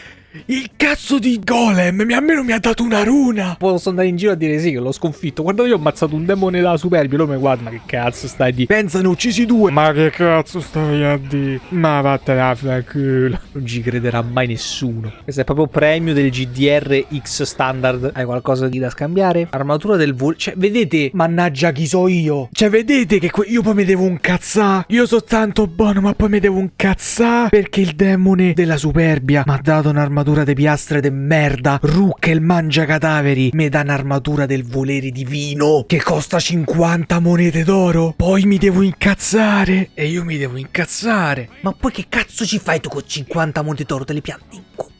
il cazzo di golem mi almeno mi ha dato una runa. Posso andare in giro a dire sì che l'ho sconfitto. Guarda io ho ammazzato un demone della superbia. Lui mi guarda, ma che cazzo stai di? Pensa ne ho uccisi due. Ma che cazzo stai a di? Ma vattene a fanculo. Non ci crederà mai nessuno. Questo è proprio premio del GDR X standard. Hai qualcosa di da scambiare? Armatura del volo. Cioè, vedete? Mannaggia chi so io. Cioè, vedete che que- io poi mi devo un cazzà. Io so tanto buono, ma poi mi devo un cazzà. Perché il demone della superbia mi ha dato un'armatura armatura de piastre de merda, rucca mangia cadaveri, me dà un'armatura del volere divino che costa 50 monete d'oro. Poi mi devo incazzare e io mi devo incazzare. Ma poi che cazzo ci fai tu con 50 monete d'oro? Te le pianti in culo.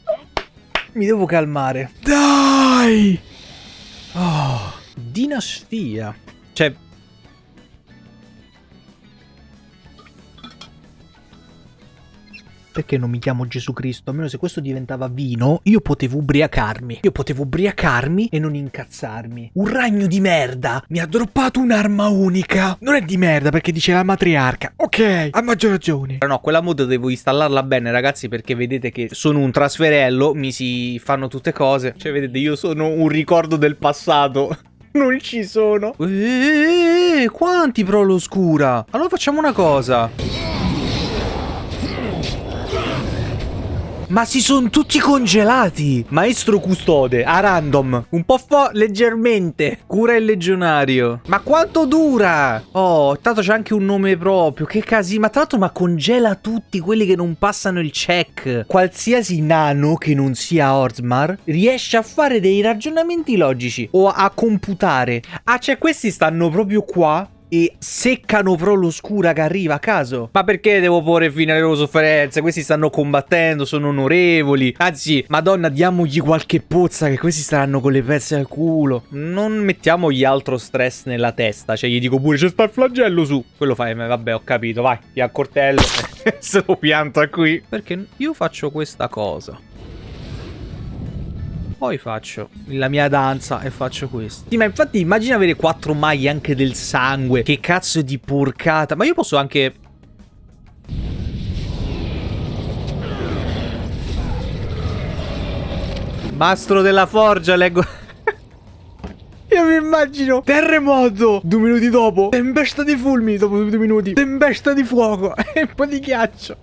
Mi devo calmare. Dai! Oh, dinastia. Cioè, Perché non mi chiamo Gesù Cristo? Almeno se questo diventava vino, io potevo ubriacarmi. Io potevo ubriacarmi e non incazzarmi. Un ragno di merda mi ha droppato un'arma unica. Non è di merda perché dice la matriarca. Ok, ha maggior ragione. No, quella mod devo installarla bene, ragazzi, perché vedete che sono un trasferello, mi si fanno tutte cose. Cioè, vedete, io sono un ricordo del passato. Non ci sono. Eeeh, quanti pro l'oscura? Allora facciamo una cosa. Ma si sono tutti congelati! Maestro custode, a random. Un po' fo leggermente. Cura il legionario. Ma quanto dura? Oh, tanto c'è anche un nome proprio. Che casino. Ma tra l'altro, ma congela tutti quelli che non passano il check. Qualsiasi nano che non sia Orzmar riesce a fare dei ragionamenti logici o a computare. Ah, cioè questi stanno proprio qua e seccano pro l'oscura che arriva a caso. Ma perché devo porre fine alle loro sofferenze? Questi stanno combattendo, sono onorevoli. Anzi, madonna, diamogli qualche pozza che questi staranno con le pezze al culo. Non mettiamogli altro stress nella testa. Cioè, gli dico pure, c'è sta il flagello su. Quello fai, vabbè, ho capito, vai, ti accortello. Se lo pianta qui. Perché io faccio questa cosa poi faccio la mia danza e faccio questo. Sì, ma infatti immagina avere quattro maglie anche del sangue. Che cazzo di porcata. Ma io posso anche... Mastro della forgia, leggo... Io mi immagino terremoto Due minuti dopo Tempesta di fulmini dopo due minuti Tempesta di fuoco E un po' di ghiaccio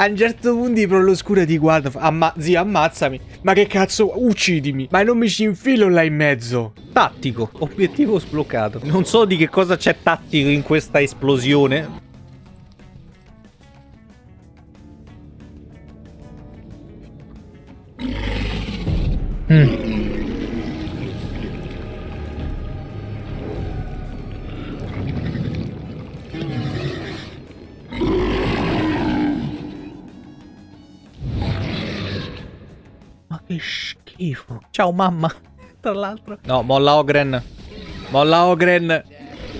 a un certo punto pro l'oscura ti guarda amma Zio ammazzami. Ma che cazzo uccidimi. Ma non mi ci infilo là in mezzo. Tattico. Obiettivo sbloccato. Non so di che cosa c'è tattico in questa esplosione. Mm. Che schifo. Ciao mamma. Tra l'altro. No, molla Ogren. Molla Ogren.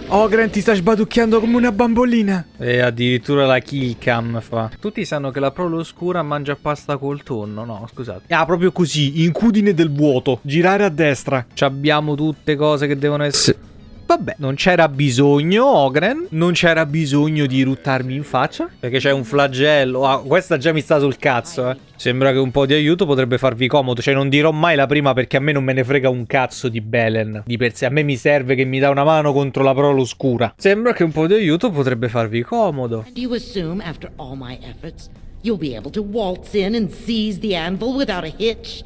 Ogren ti sta sbaducchiando come una bambolina. E addirittura la killcam fa. Tutti sanno che la prole oscura mangia pasta col tonno. No, scusate. Ah, proprio così. Incudine del vuoto. Girare a destra. Ci abbiamo tutte cose che devono essere... Vabbè, non c'era bisogno, Ogren. Non c'era bisogno di ruttarmi in faccia. Perché c'è un flagello. Ah, questa già mi sta sul cazzo, eh. Sembra che un po' di aiuto potrebbe farvi comodo. Cioè, non dirò mai la prima perché a me non me ne frega un cazzo di Belen. Di per sé, a me mi serve che mi dà una mano contro la prole oscura. Sembra che un po' di aiuto potrebbe farvi comodo. And you assume, after all my efforts, you'll be able to waltz in and seize the anvil without a hitch?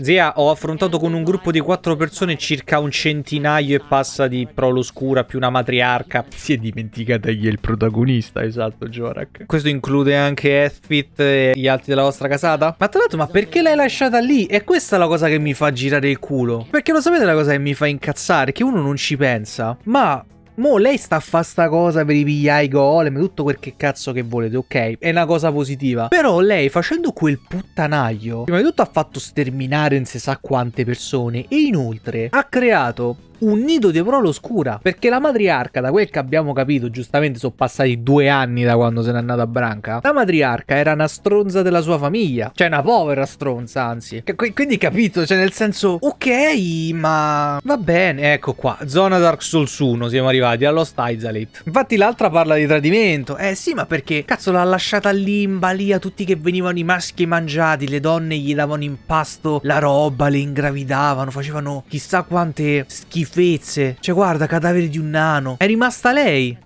Zia, ho affrontato con un gruppo di quattro persone circa un centinaio e passa di prole oscura più una matriarca. Si è dimenticata chi è il protagonista, esatto, Jorak. Questo include anche Ethfit e gli altri della vostra casata? Ma tra l'altro, ma perché l'hai lasciata lì? E questa è la cosa che mi fa girare il culo. Perché lo sapete la cosa che mi fa incazzare? Che uno non ci pensa. Ma Mo lei sta a fare sta cosa per i pigliai golem, tutto quel che cazzo che volete, ok? È una cosa positiva. Però lei facendo quel puttanaglio, prima di tutto ha fatto sterminare non si sa quante persone e inoltre ha creato un nido di prole oscura. Perché la matriarca, da quel che abbiamo capito, giustamente sono passati due anni da quando se n'è andata a Branca. La matriarca era una stronza della sua famiglia. Cioè, una povera stronza, anzi. Quindi capito, cioè, nel senso, ok, ma va bene. Ecco qua, zona Dark Souls 1, siamo arrivati allo Isolate. Infatti, l'altra parla di tradimento. Eh sì, ma perché cazzo l'ha lasciata lì in balia tutti che venivano i maschi mangiati, le donne gli davano in pasto la roba, le ingravidavano, facevano chissà quante schifezze schifezze. Cioè, guarda, cadavere di un nano. È rimasta lei.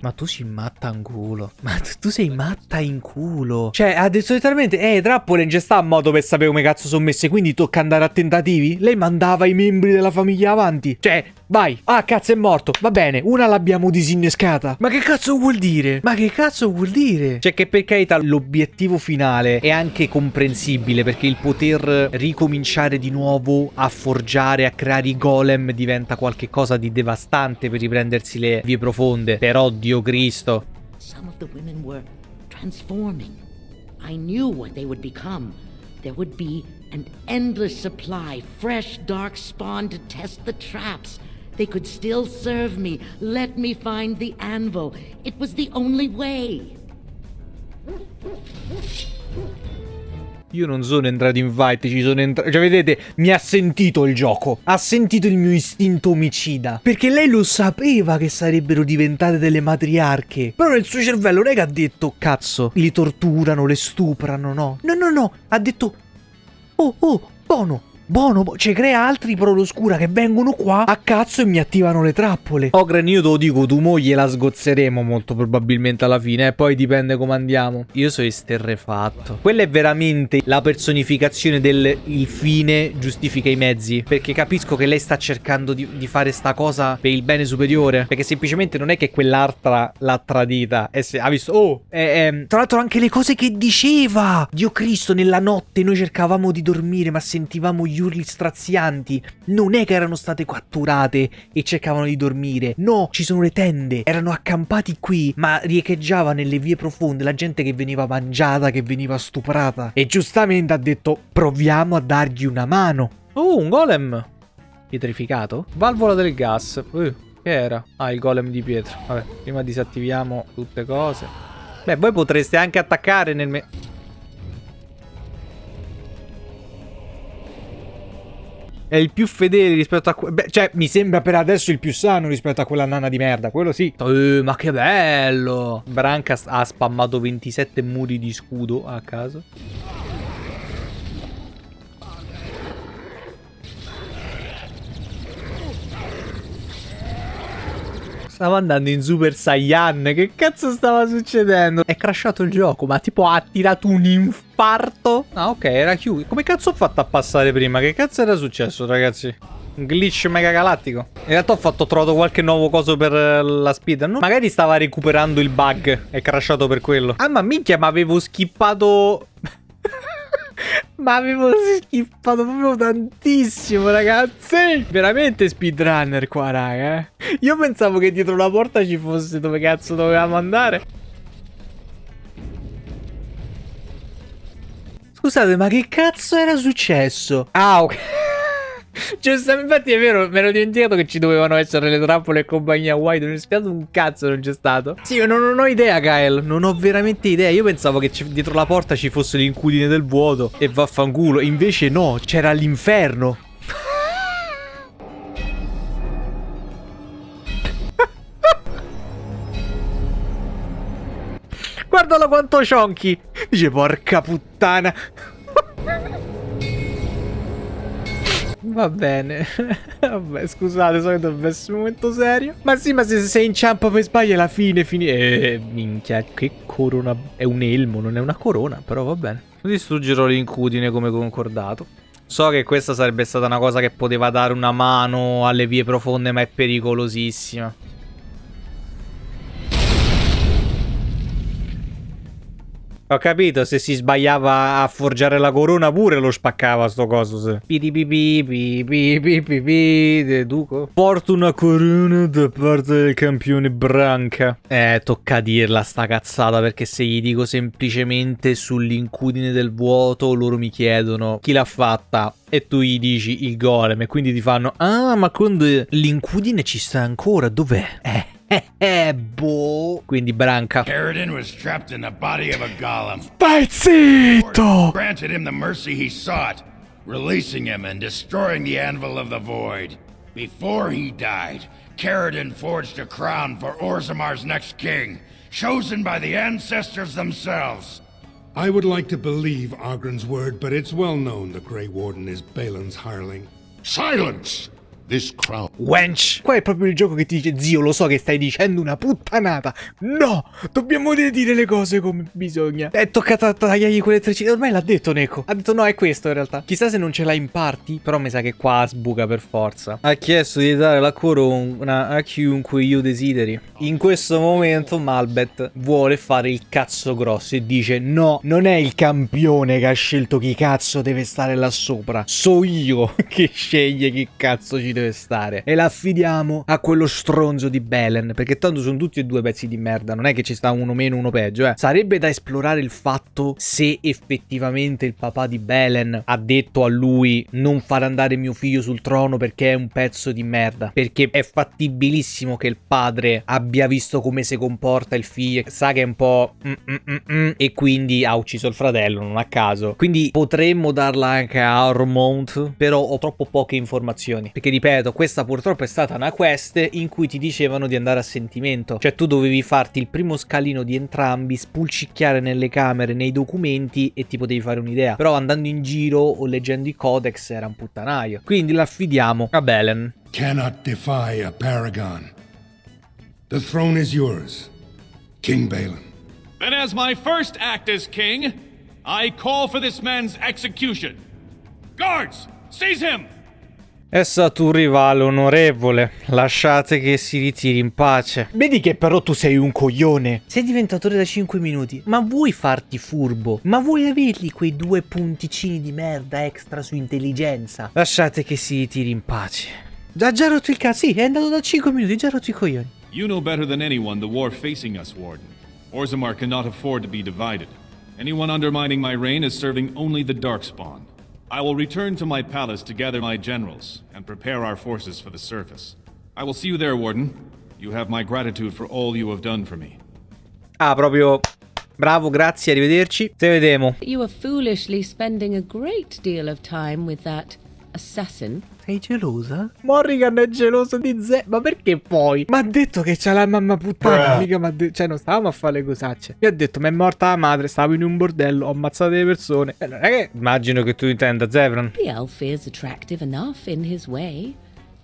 Ma tu sei matta in culo. Ma tu, tu sei matta in culo. Cioè, ha detto letteralmente, eh, trappole non c'è sta a modo per sapere come cazzo sono messe, quindi tocca andare a tentativi? Lei mandava i membri della famiglia avanti. Cioè, Vai. Ah, cazzo è morto. Va bene, una l'abbiamo disinnescata. Ma che cazzo vuol dire? Ma che cazzo vuol dire? Cioè che per carità l'obiettivo finale è anche comprensibile perché il poter ricominciare di nuovo a forgiare, a creare i golem diventa qualcosa di devastante per riprendersi le vie profonde. Però, Dio Cristo. Some of the women were transforming. I knew what they would become. There would be an endless supply, fresh dark spawn to test the traps. They could still serve me. Let me find the anvil. It was the only way. Io non sono entrato in fight, ci sono entrato... Cioè, vedete, mi ha sentito il gioco. Ha sentito il mio istinto omicida. Perché lei lo sapeva che sarebbero diventate delle matriarche. Però nel suo cervello che ha detto, cazzo, li torturano, le stuprano, no. No, no, no. Ha detto, oh, oh, buono. Buono, ci crea altri pro l'oscura che vengono qua a cazzo e mi attivano le trappole. Ogren, io te lo dico, tu mo gliela sgozzeremo molto probabilmente alla fine, e poi dipende come andiamo. Io sono esterrefatto. Quella è veramente la personificazione del il fine giustifica i mezzi. Perché capisco che lei sta cercando di, di fare sta cosa per il bene superiore. Perché semplicemente non è che quell'altra l'ha tradita. E se, ha visto, oh, eh, eh, tra l'altro anche le cose che diceva. Dio Cristo, nella notte noi cercavamo di dormire, ma sentivamo gli urli strazianti. Non è che erano state catturate e cercavano di dormire. No, ci sono le tende. Erano accampati qui, ma riecheggiava nelle vie profonde la gente che veniva mangiata, che veniva stuprata. E giustamente ha detto, proviamo a dargli una mano. Oh, un golem. Pietrificato? Valvola del gas. Uh, che era? Ah, il golem di pietra. Vabbè, prima disattiviamo tutte cose. Beh, voi potreste anche attaccare nel... Me È il più fedele rispetto a... Beh, cioè, mi sembra per adesso il più sano rispetto a quella nana di merda. Quello sì. Eh, ma che bello! Branca ha spammato 27 muri di scudo a caso. Stavo andando in Super Saiyan. Che cazzo stava succedendo? È crashato il gioco, ma tipo ha tirato un infarto. Ah, ok, era chiuso. Come cazzo ho fatto a passare prima? Che cazzo era successo, ragazzi? Un glitch mega galattico. In realtà ho fatto, ho trovato qualche nuovo coso per eh, la speed. No? Magari stava recuperando il bug. È crashato per quello. Ah, ma minchia, ma avevo skippato... Ma avevo skippato proprio tantissimo, ragazzi. Veramente speedrunner qua, raga. Eh. Io pensavo che dietro la porta ci fosse dove cazzo dovevamo andare. Scusate, ma che cazzo era successo? Ah, ok. Giusto, infatti è vero, me l'ho dimenticato che ci dovevano essere le trappole e compagnia White. È spiato un cazzo, non c'è stato. Sì, io non, non, ho idea, Kyle. Non ho veramente idea. Io pensavo che dietro la porta ci fosse l'incudine del vuoto e vaffanculo. Invece no, c'era l'inferno. Guardalo quanto cionchi. Dice, porca puttana. Va bene. Vabbè, scusate, so che dovrebbe un momento serio. Ma sì, ma se, se inciampa per sbaglio alla fine, fini... Eh, minchia, che corona... È un elmo, non è una corona, però va bene. Distruggerò l'incudine come concordato. So che questa sarebbe stata una cosa che poteva dare una mano alle vie profonde, ma è pericolosissima. Ho capito, se si sbagliava a forgiare la corona pure lo spaccava sto coso. Deduco. Porto una corona da parte del campione Branca. Eh, tocca dirla sta cazzata perché se gli dico semplicemente sull'incudine del vuoto loro mi chiedono chi l'ha fatta e tu gli dici il golem e quindi ti fanno ah ma quando l'incudine ci sta ancora dov'è? Eh. eh, boh. Quindi branca. Caradin was trapped in the body of a golem. Stai zitto! Granted him the mercy he sought, releasing him and destroying the Anvil of the Void. Before he died, Caradin forged a crown for Orzamar's next king, chosen by the ancestors themselves. I would like to believe Ogren's word, but it's well known the Grey Warden is Balin's hireling. Silence! This crown. Wench! Qua è proprio il gioco che ti dice, zio, lo so che stai dicendo una puttanata. No! Dobbiamo dire le cose come bisogna. È toccato tagliargli quelle treccine. Ormai l'ha detto Neko. Ha detto no, è questo in realtà. Chissà se non ce l'ha in parti, però mi sa che qua sbuca per forza. Ha chiesto di dare la corona a chiunque io desideri. In questo momento Malbet vuole fare il cazzo grosso e dice no, non è il campione che ha scelto chi cazzo deve stare là sopra. So io che sceglie chi cazzo ci deve deve stare. E la affidiamo a quello stronzo di Belen. Perché tanto sono tutti e due pezzi di merda. Non è che ci sta uno meno, uno peggio. Eh. Sarebbe da esplorare il fatto se effettivamente il papà di Belen ha detto a lui non far andare mio figlio sul trono perché è un pezzo di merda. Perché è fattibilissimo che il padre abbia visto come si comporta il figlio. Sa che è un po'... Mm, mm, mm, e quindi ha ucciso il fratello, non a caso. Quindi potremmo darla anche a Ormont. Però ho troppo poche informazioni. Perché dipende ripeto, questa purtroppo è stata una quest in cui ti dicevano di andare a sentimento. Cioè tu dovevi farti il primo scalino di entrambi, spulcicchiare nelle camere, nei documenti e ti potevi fare un'idea. Però andando in giro o leggendo i codex era un puttanaio. Quindi l'affidiamo a Belen. Cannot defy a paragon. The throne is yours, King Balin. Then as my first act as king, I call for this man's execution. Guards, seize him! È stato un rivale onorevole, lasciate che si ritiri in pace. Vedi che però tu sei un coglione. Sei diventatore da 5 minuti, ma vuoi farti furbo? Ma vuoi avergli quei due punticini di merda extra su intelligenza? Lasciate che si ritiri in pace. Già già rotto il cazzo, sì, è andato da 5 minuti, già rotto i coglioni. You know better than anyone the war facing us, Warden. Orzammar cannot afford to be divided. Anyone undermining my reign is serving only the Darkspawn. I will return to my palace to gather my generals and prepare our forces for the surface. I will see you there, Warden. You have my gratitude for all you have done for me. Ah, proprio Bravo, grazie, arrivederci. Te vedemo. You are foolishly spending a great deal of time with that assassin. Sei gelosa? Morrigan è geloso di Ze. Ma perché poi? Ma ha detto che c'ha la mamma puttana. Mica ma Cioè, non stavamo a fare le cosacce. Mi ha detto, ma è morta la madre. Stavo in un bordello. Ho ammazzato le persone. E è che. Immagino che tu intenda Zevran. The elf is attractive enough in his way.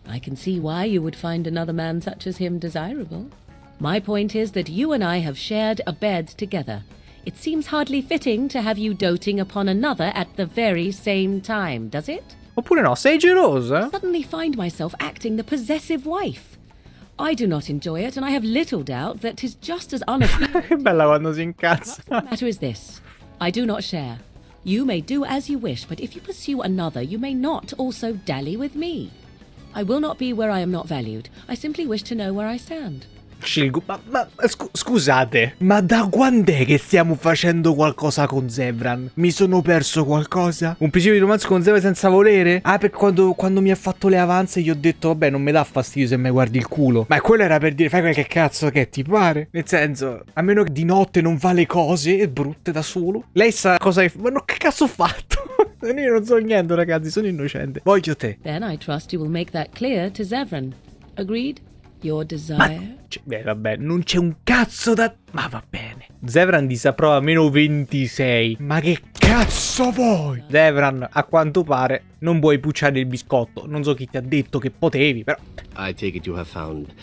I can see why you would find another man such as him desirable. My point is that you and I have shared a bed together. It seems hardly fitting to have you doting upon another at the very same time, does it? Oppure no, sei gelosa? I suddenly find myself acting the possessive wife. I do not enjoy it, and I have little doubt that 'tis just as unappealing. che bella quando si incazza. the matter is this. I do not share. You may do as you wish, but if you pursue another, you may not also dally with me. I will not be where I am not valued. I simply wish to know where I stand. Scelgo. Ma, ma scu scusate, ma da quando è che stiamo facendo qualcosa con Zevran? Mi sono perso qualcosa? Un principio di romanzo con Zevran senza volere? Ah, per quando, quando mi ha fatto le avanze gli ho detto, vabbè, non mi dà fastidio se mi guardi il culo. Ma quello era per dire, fai quel che cazzo che ti pare. Nel senso, a meno che di notte non fa le cose brutte da solo. Lei sa cosa hai. Ma no, che cazzo ho fatto? Io non so niente, ragazzi, sono innocente. Voglio te. Then I trust you will make that clear to Zevran. Agreed? Your desire? beh, vabbè, non c'è un cazzo da... Ma va bene. Zevran disapprova meno 26. Ma che cazzo vuoi? Zevran, a quanto pare, non vuoi pucciare il biscotto. Non so chi ti ha detto che potevi, però... I take it you have found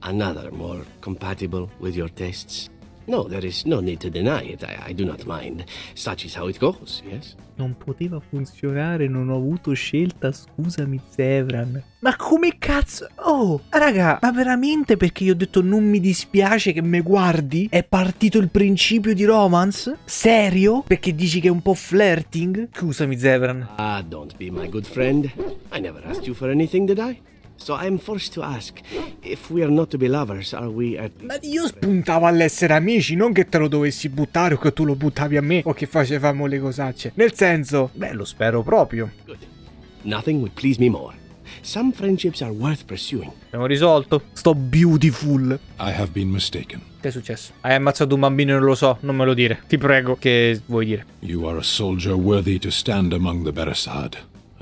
another more compatible with your tastes. No, there is no need to deny it. I, I, do not mind. Such is how it goes, yes? Non poteva funzionare, non ho avuto scelta, scusami Zevran. Ma come cazzo? Oh, raga, ma veramente perché io ho detto non mi dispiace che me guardi? È partito il principio di romance? Serio? Perché dici che è un po' flirting? Scusami Zevran. Ah, don't be my good friend. I never asked you for anything, did I? So I'm forced to ask, if we are not to be lovers, are we at Ma io spuntavo all'essere amici, non che te lo dovessi buttare o che tu lo buttavi a me o che facevamo le cosacce. Nel senso, beh, lo spero proprio. Good. Nothing would please me more. Some friendships are worth pursuing. Abbiamo risolto. Sto beautiful. I have been mistaken. Che è successo? Hai ammazzato un bambino e non lo so, non me lo dire. Ti prego, che vuoi dire? You are a soldier worthy to stand among the Beresad.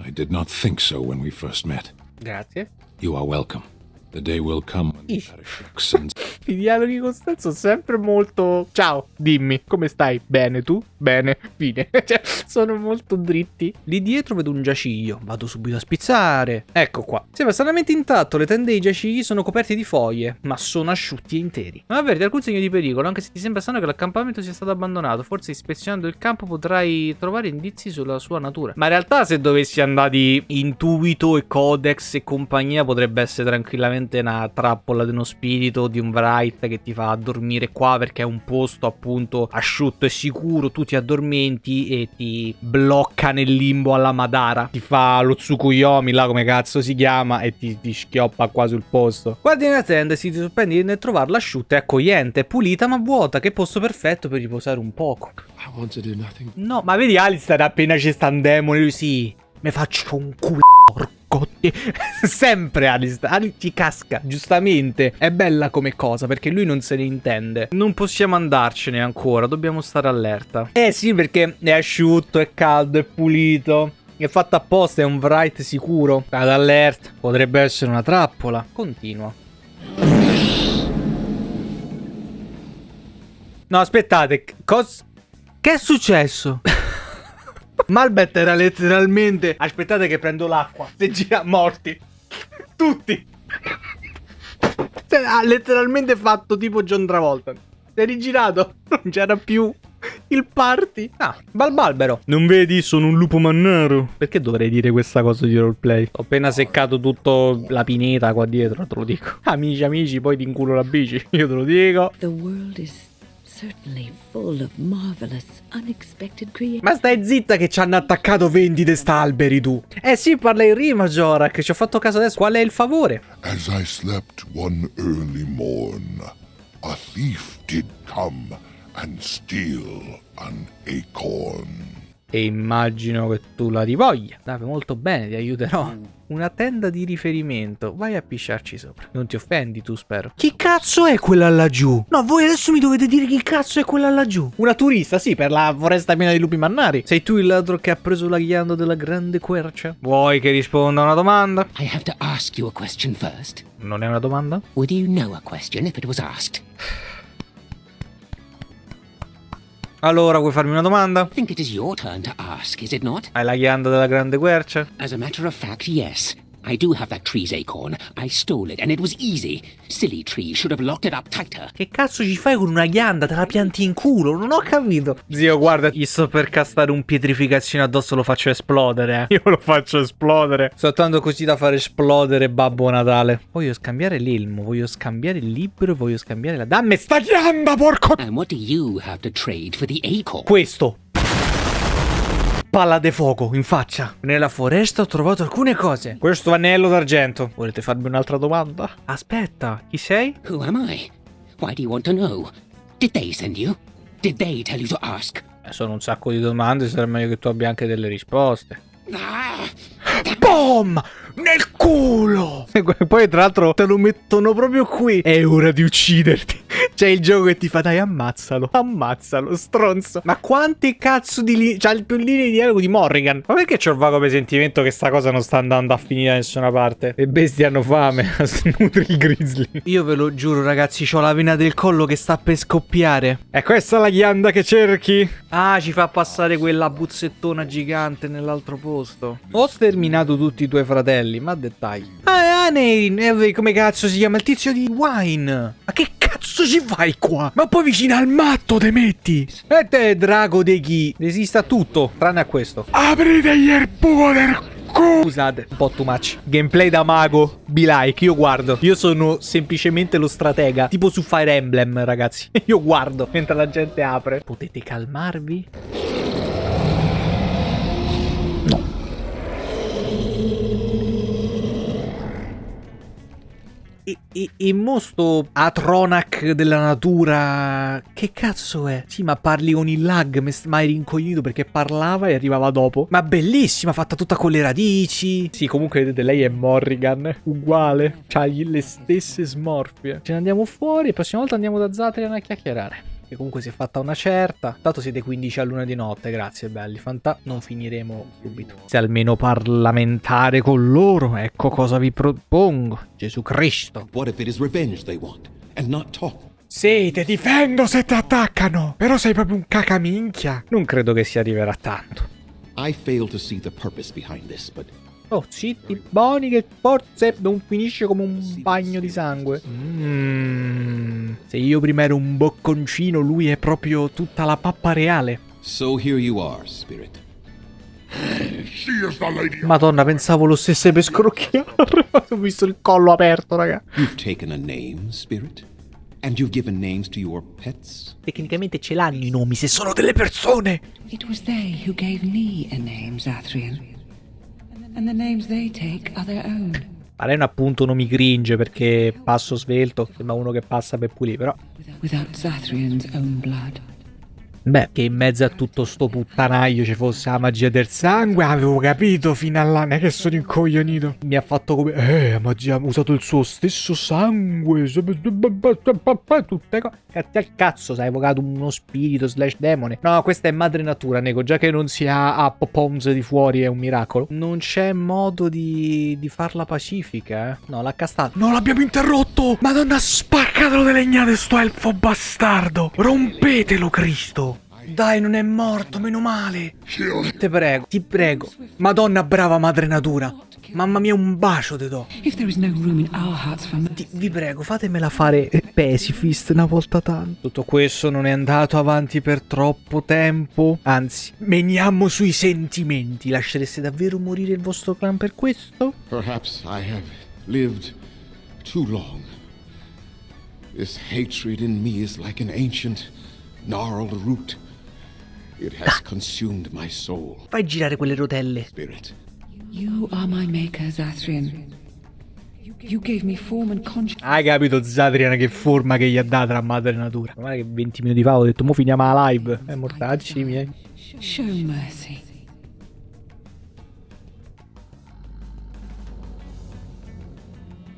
I did not think so when we first met. Grazie. You are welcome. The day will come when the and I dialoghi con Stan sono sempre molto... Ciao, dimmi, come stai? Bene, tu? Bene, fine. cioè, sono molto dritti. Lì dietro vedo un giaciglio. Vado subito a spizzare. Ecco qua. Sembra stranamente intatto. Le tende dei giacigli sono coperte di foglie, ma sono asciutti e interi. Non avverti alcun segno di pericolo, anche se ti sembra strano che l'accampamento sia stato abbandonato. Forse ispezionando il campo potrai trovare indizi sulla sua natura. Ma in realtà se dovessi andare di intuito e codex e compagnia potrebbe essere tranquillamente una trappola di uno spirito, di un Bright che ti fa dormire qua perché è un posto appunto asciutto e sicuro. Tu ti addormenti e ti blocca nel limbo alla Madara. Ti fa lo Tsukuyomi, là come cazzo si chiama, e ti, ti schioppa qua sul posto. Guardi nella tenda e si ti sorprendi nel trovarla asciutta e accogliente, pulita ma vuota. Che posto perfetto per riposare un poco. No, ma vedi Alistair appena ci sta un demone, lui sì. Mi faccio un culo. Porcotti. Sempre Alistair. Ali ti casca, giustamente. È bella come cosa perché lui non se ne intende. Non possiamo andarcene ancora, dobbiamo stare allerta. Eh sì, perché è asciutto, è caldo, è pulito. È fatto apposta, è un Wright sicuro. Ad alert. Potrebbe essere una trappola. Continua. No, aspettate. Cos... Che è successo? Malbet era letteralmente... Aspettate che prendo l'acqua. Se gira morti. Tutti. Cioè, ha letteralmente fatto tipo John Travolta. Si è rigirato. Non c'era più il party. Ah, Balbalbero. Non vedi, sono un lupo mannaro. Perché dovrei dire questa cosa di roleplay? Ho appena seccato tutto la pineta qua dietro, te lo dico. Amici, amici, poi ti inculo la bici. Io te lo dico. The world is Ma stai zitta che ci hanno attaccato 20 test'alberi tu. Eh sì, parla in rima, Jorak. Ci ho fatto caso adesso. Qual è il favore? As I slept one early morn, a thief did come and steal an acorn. E immagino che tu la rivoglia. Dave, molto bene, ti aiuterò. Una tenda di riferimento. Vai a pisciarci sopra. Non ti offendi tu, spero. Chi cazzo è quella laggiù? No, voi adesso mi dovete dire chi cazzo è quella laggiù. Una turista, sì, per la foresta piena di lupi mannari. Sei tu il ladro che ha preso la ghianda della grande quercia? Vuoi che risponda a una domanda? I have to ask you a question first. Non è una domanda? Would you know a question if it was asked? Allora, vuoi farmi una domanda? Think it is your turn to ask, is it not? Hai la ghianda della grande quercia? As a matter of fact, yes. I do have that tree's acorn. I stole it, and it was easy. Silly tree should have locked it up tighter. Che cazzo ci fai con una ghianda? Te la pianti in culo? Non ho capito. Zio, guarda, gli sto per castare un pietrificazione addosso, lo faccio esplodere. Eh. Io lo faccio esplodere. Soltanto così da far esplodere Babbo Natale. Voglio scambiare l'elmo, voglio scambiare il libro, voglio scambiare la... Dammi sta ghianda, porco... And what do you have to trade for the acorn? Questo. Palla de fuoco in faccia. Nella foresta ho trovato alcune cose. Questo anello d'argento. Volete farmi un'altra domanda? Aspetta, chi sei? Who am I? Why do you want to know? Did they send you? Did they tell you to ask? Eh, sono un sacco di domande, sarà meglio che tu abbia anche delle risposte. Boom! Nel culo! E poi tra l'altro te lo mettono proprio qui. È ora di ucciderti. C'è il gioco che ti fa dai ammazzalo. Ammazzalo, stronzo. Ma quante cazzo di linee... C'ha più linee di dialogo di Morrigan. Ma perché c'ho il vago presentimento che sta cosa non sta andando a finire da nessuna parte? Le bestie hanno fame. Snutri il grizzly. Io ve lo giuro ragazzi, ho la vena del collo che sta per scoppiare. È questa la ghianda che cerchi? Ah, ci fa passare quella buzzettona gigante nell'altro posto. Ho sterminato tutti i tuoi fratelli, ma dettagli. Ah, è Anein. Eh, come cazzo si chiama? Il tizio di Wine. Che cazzo ci fai qua? Ma poi vicino al matto te metti. Te, drago dei chi? Resista tutto, tranne a questo. Aprite gli del Scusate, un po' too much. Gameplay da mago, be like, io guardo. Io sono semplicemente lo stratega. Tipo su Fire Emblem, ragazzi. Io guardo mentre la gente apre. Potete calmarvi? E, e, e mo sto Atronac della natura... Che cazzo è? Sì, ma parli con il lag, mi hai rincoglionito perché parlava e arrivava dopo. Ma bellissima, fatta tutta con le radici. Sì, comunque vedete, lei è Morrigan, uguale. C'ha le stesse smorfie. Ce ne andiamo fuori la prossima volta andiamo da Zatrian a chiacchierare che comunque si è fatta una certa. Tanto siete 15 a luna di notte, grazie belli. Fanta, non finiremo subito. Se almeno parlamentare con loro, ecco cosa vi propongo. Gesù Cristo. What if it is revenge they want? and not talk. Sì, ti difendo se ti attaccano. Però sei proprio un cacaminchia. Non credo che si arriverà a tanto. I fail to see the purpose behind this, but Oh, zitti, buoni che forse non finisce come un bagno di sangue. Mmm. Se io prima ero un bocconcino, lui è proprio tutta la pappa reale. so here you are, Spirit. Madonna, pensavo lo stesse per scrocchiare. Ho visto il collo aperto, raga. You've taken a name, Spirit, and you've given names to your pets. Tecnicamente ce l'hanno i nomi se sono delle persone. It was they who gave me a name, Zathrian. Ma lei è un appunto non mi cringe perché passo svelto. Sembra uno che passa per pulire, però. Without Zathrian's own blood. Beh, che in mezzo a tutto sto puttanaio ci fosse la magia del sangue, avevo capito fino all'anno non è che sono incoglionito. Mi ha fatto come, eh, magia ha usato il suo stesso sangue, tutte cose. Cazzo al cazzo, si è evocato uno spirito slash demone. No, questa è madre natura, nego, già che non sia a Popoms di fuori è un miracolo. Non c'è modo di, di farla pacifica, eh. No, l'ha castata. No, l'abbiamo interrotto! Madonna, spaccatelo delle legnate sto elfo bastardo! Rompetelo, Cristo! Dai, non è morto, meno male. Ti prego, ti prego. Madonna brava madre natura. Mamma mia, un bacio te do. Ti- vi prego, fatemela fare pacifist una volta tanto. Tutto questo non è andato avanti per troppo tempo. Anzi, meniamo sui sentimenti. Lascereste davvero morire il vostro clan per questo? Perhaps I have lived too long. This hatred in me is like an ancient, gnarled root. It has consumed my soul. Fai girare quelle rotelle. Spirit. You are my maker, Zathrian. You gave me form and conscience. Hai capito Zadrian che forma che gli ha data la madre natura? Guarda che 20 minuti fa ho detto mo finiamo la live. Eh, mortacci miei. Show mercy.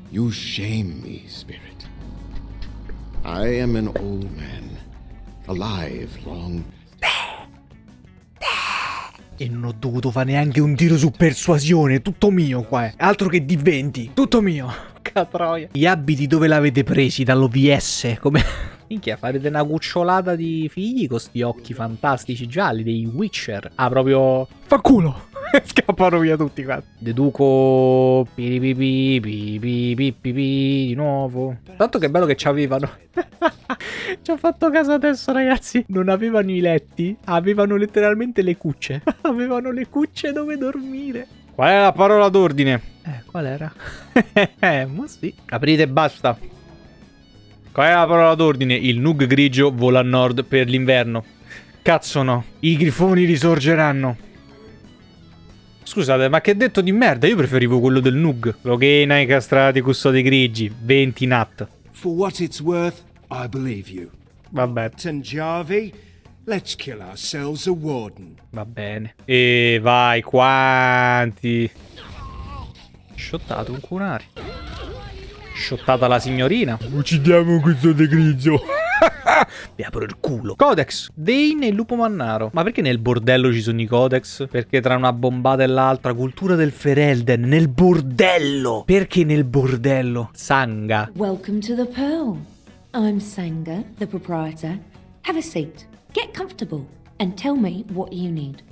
You shame me, Spirit. I am an old man, alive long. E non ho dovuto fare neanche un tiro su persuasione, tutto mio qua. eh. Altro che di 20, tutto mio. Catroia. Gli abiti dove l'avete presi? Dall'OVS? Come... Minchia, farete una cucciolata di figli con sti occhi fantastici gialli, dei Witcher. Ah, proprio... Fa culo! Scappano via tutti qua. Deduco... Piripipi, pipipipipi, di nuovo. Tanto che bello che c'avevano. Ci ho fatto caso adesso, ragazzi. Non avevano i letti, avevano letteralmente le cucce. avevano le cucce dove dormire. Qual è la parola d'ordine? Eh, qual era? eh, ma sì. Aprite e basta. Qual è la parola d'ordine? Il Nug grigio vola a nord per l'inverno. Cazzo no. I grifoni risorgeranno. Scusate, ma che detto di merda? Io preferivo quello del Nug. Loghena, i castrati, custodi grigi. 20 nat. For what it's worth, I believe you. Vabbè. Tanjavi, let's kill ourselves a warden. Va bene. E vai, quanti? Shottato un cunari. Shottata la signorina. Uccidiamo questo de Vi apro il culo. Codex. Dane e il lupo mannaro. Ma perché nel bordello ci sono i codex? Perché tra una bombata e l'altra, cultura del Ferelden. Nel bordello. Perché nel bordello? Sanga. Welcome to the Pearl. I'm Sanga, the proprietor. Have a seat, get comfortable, and tell me what you need.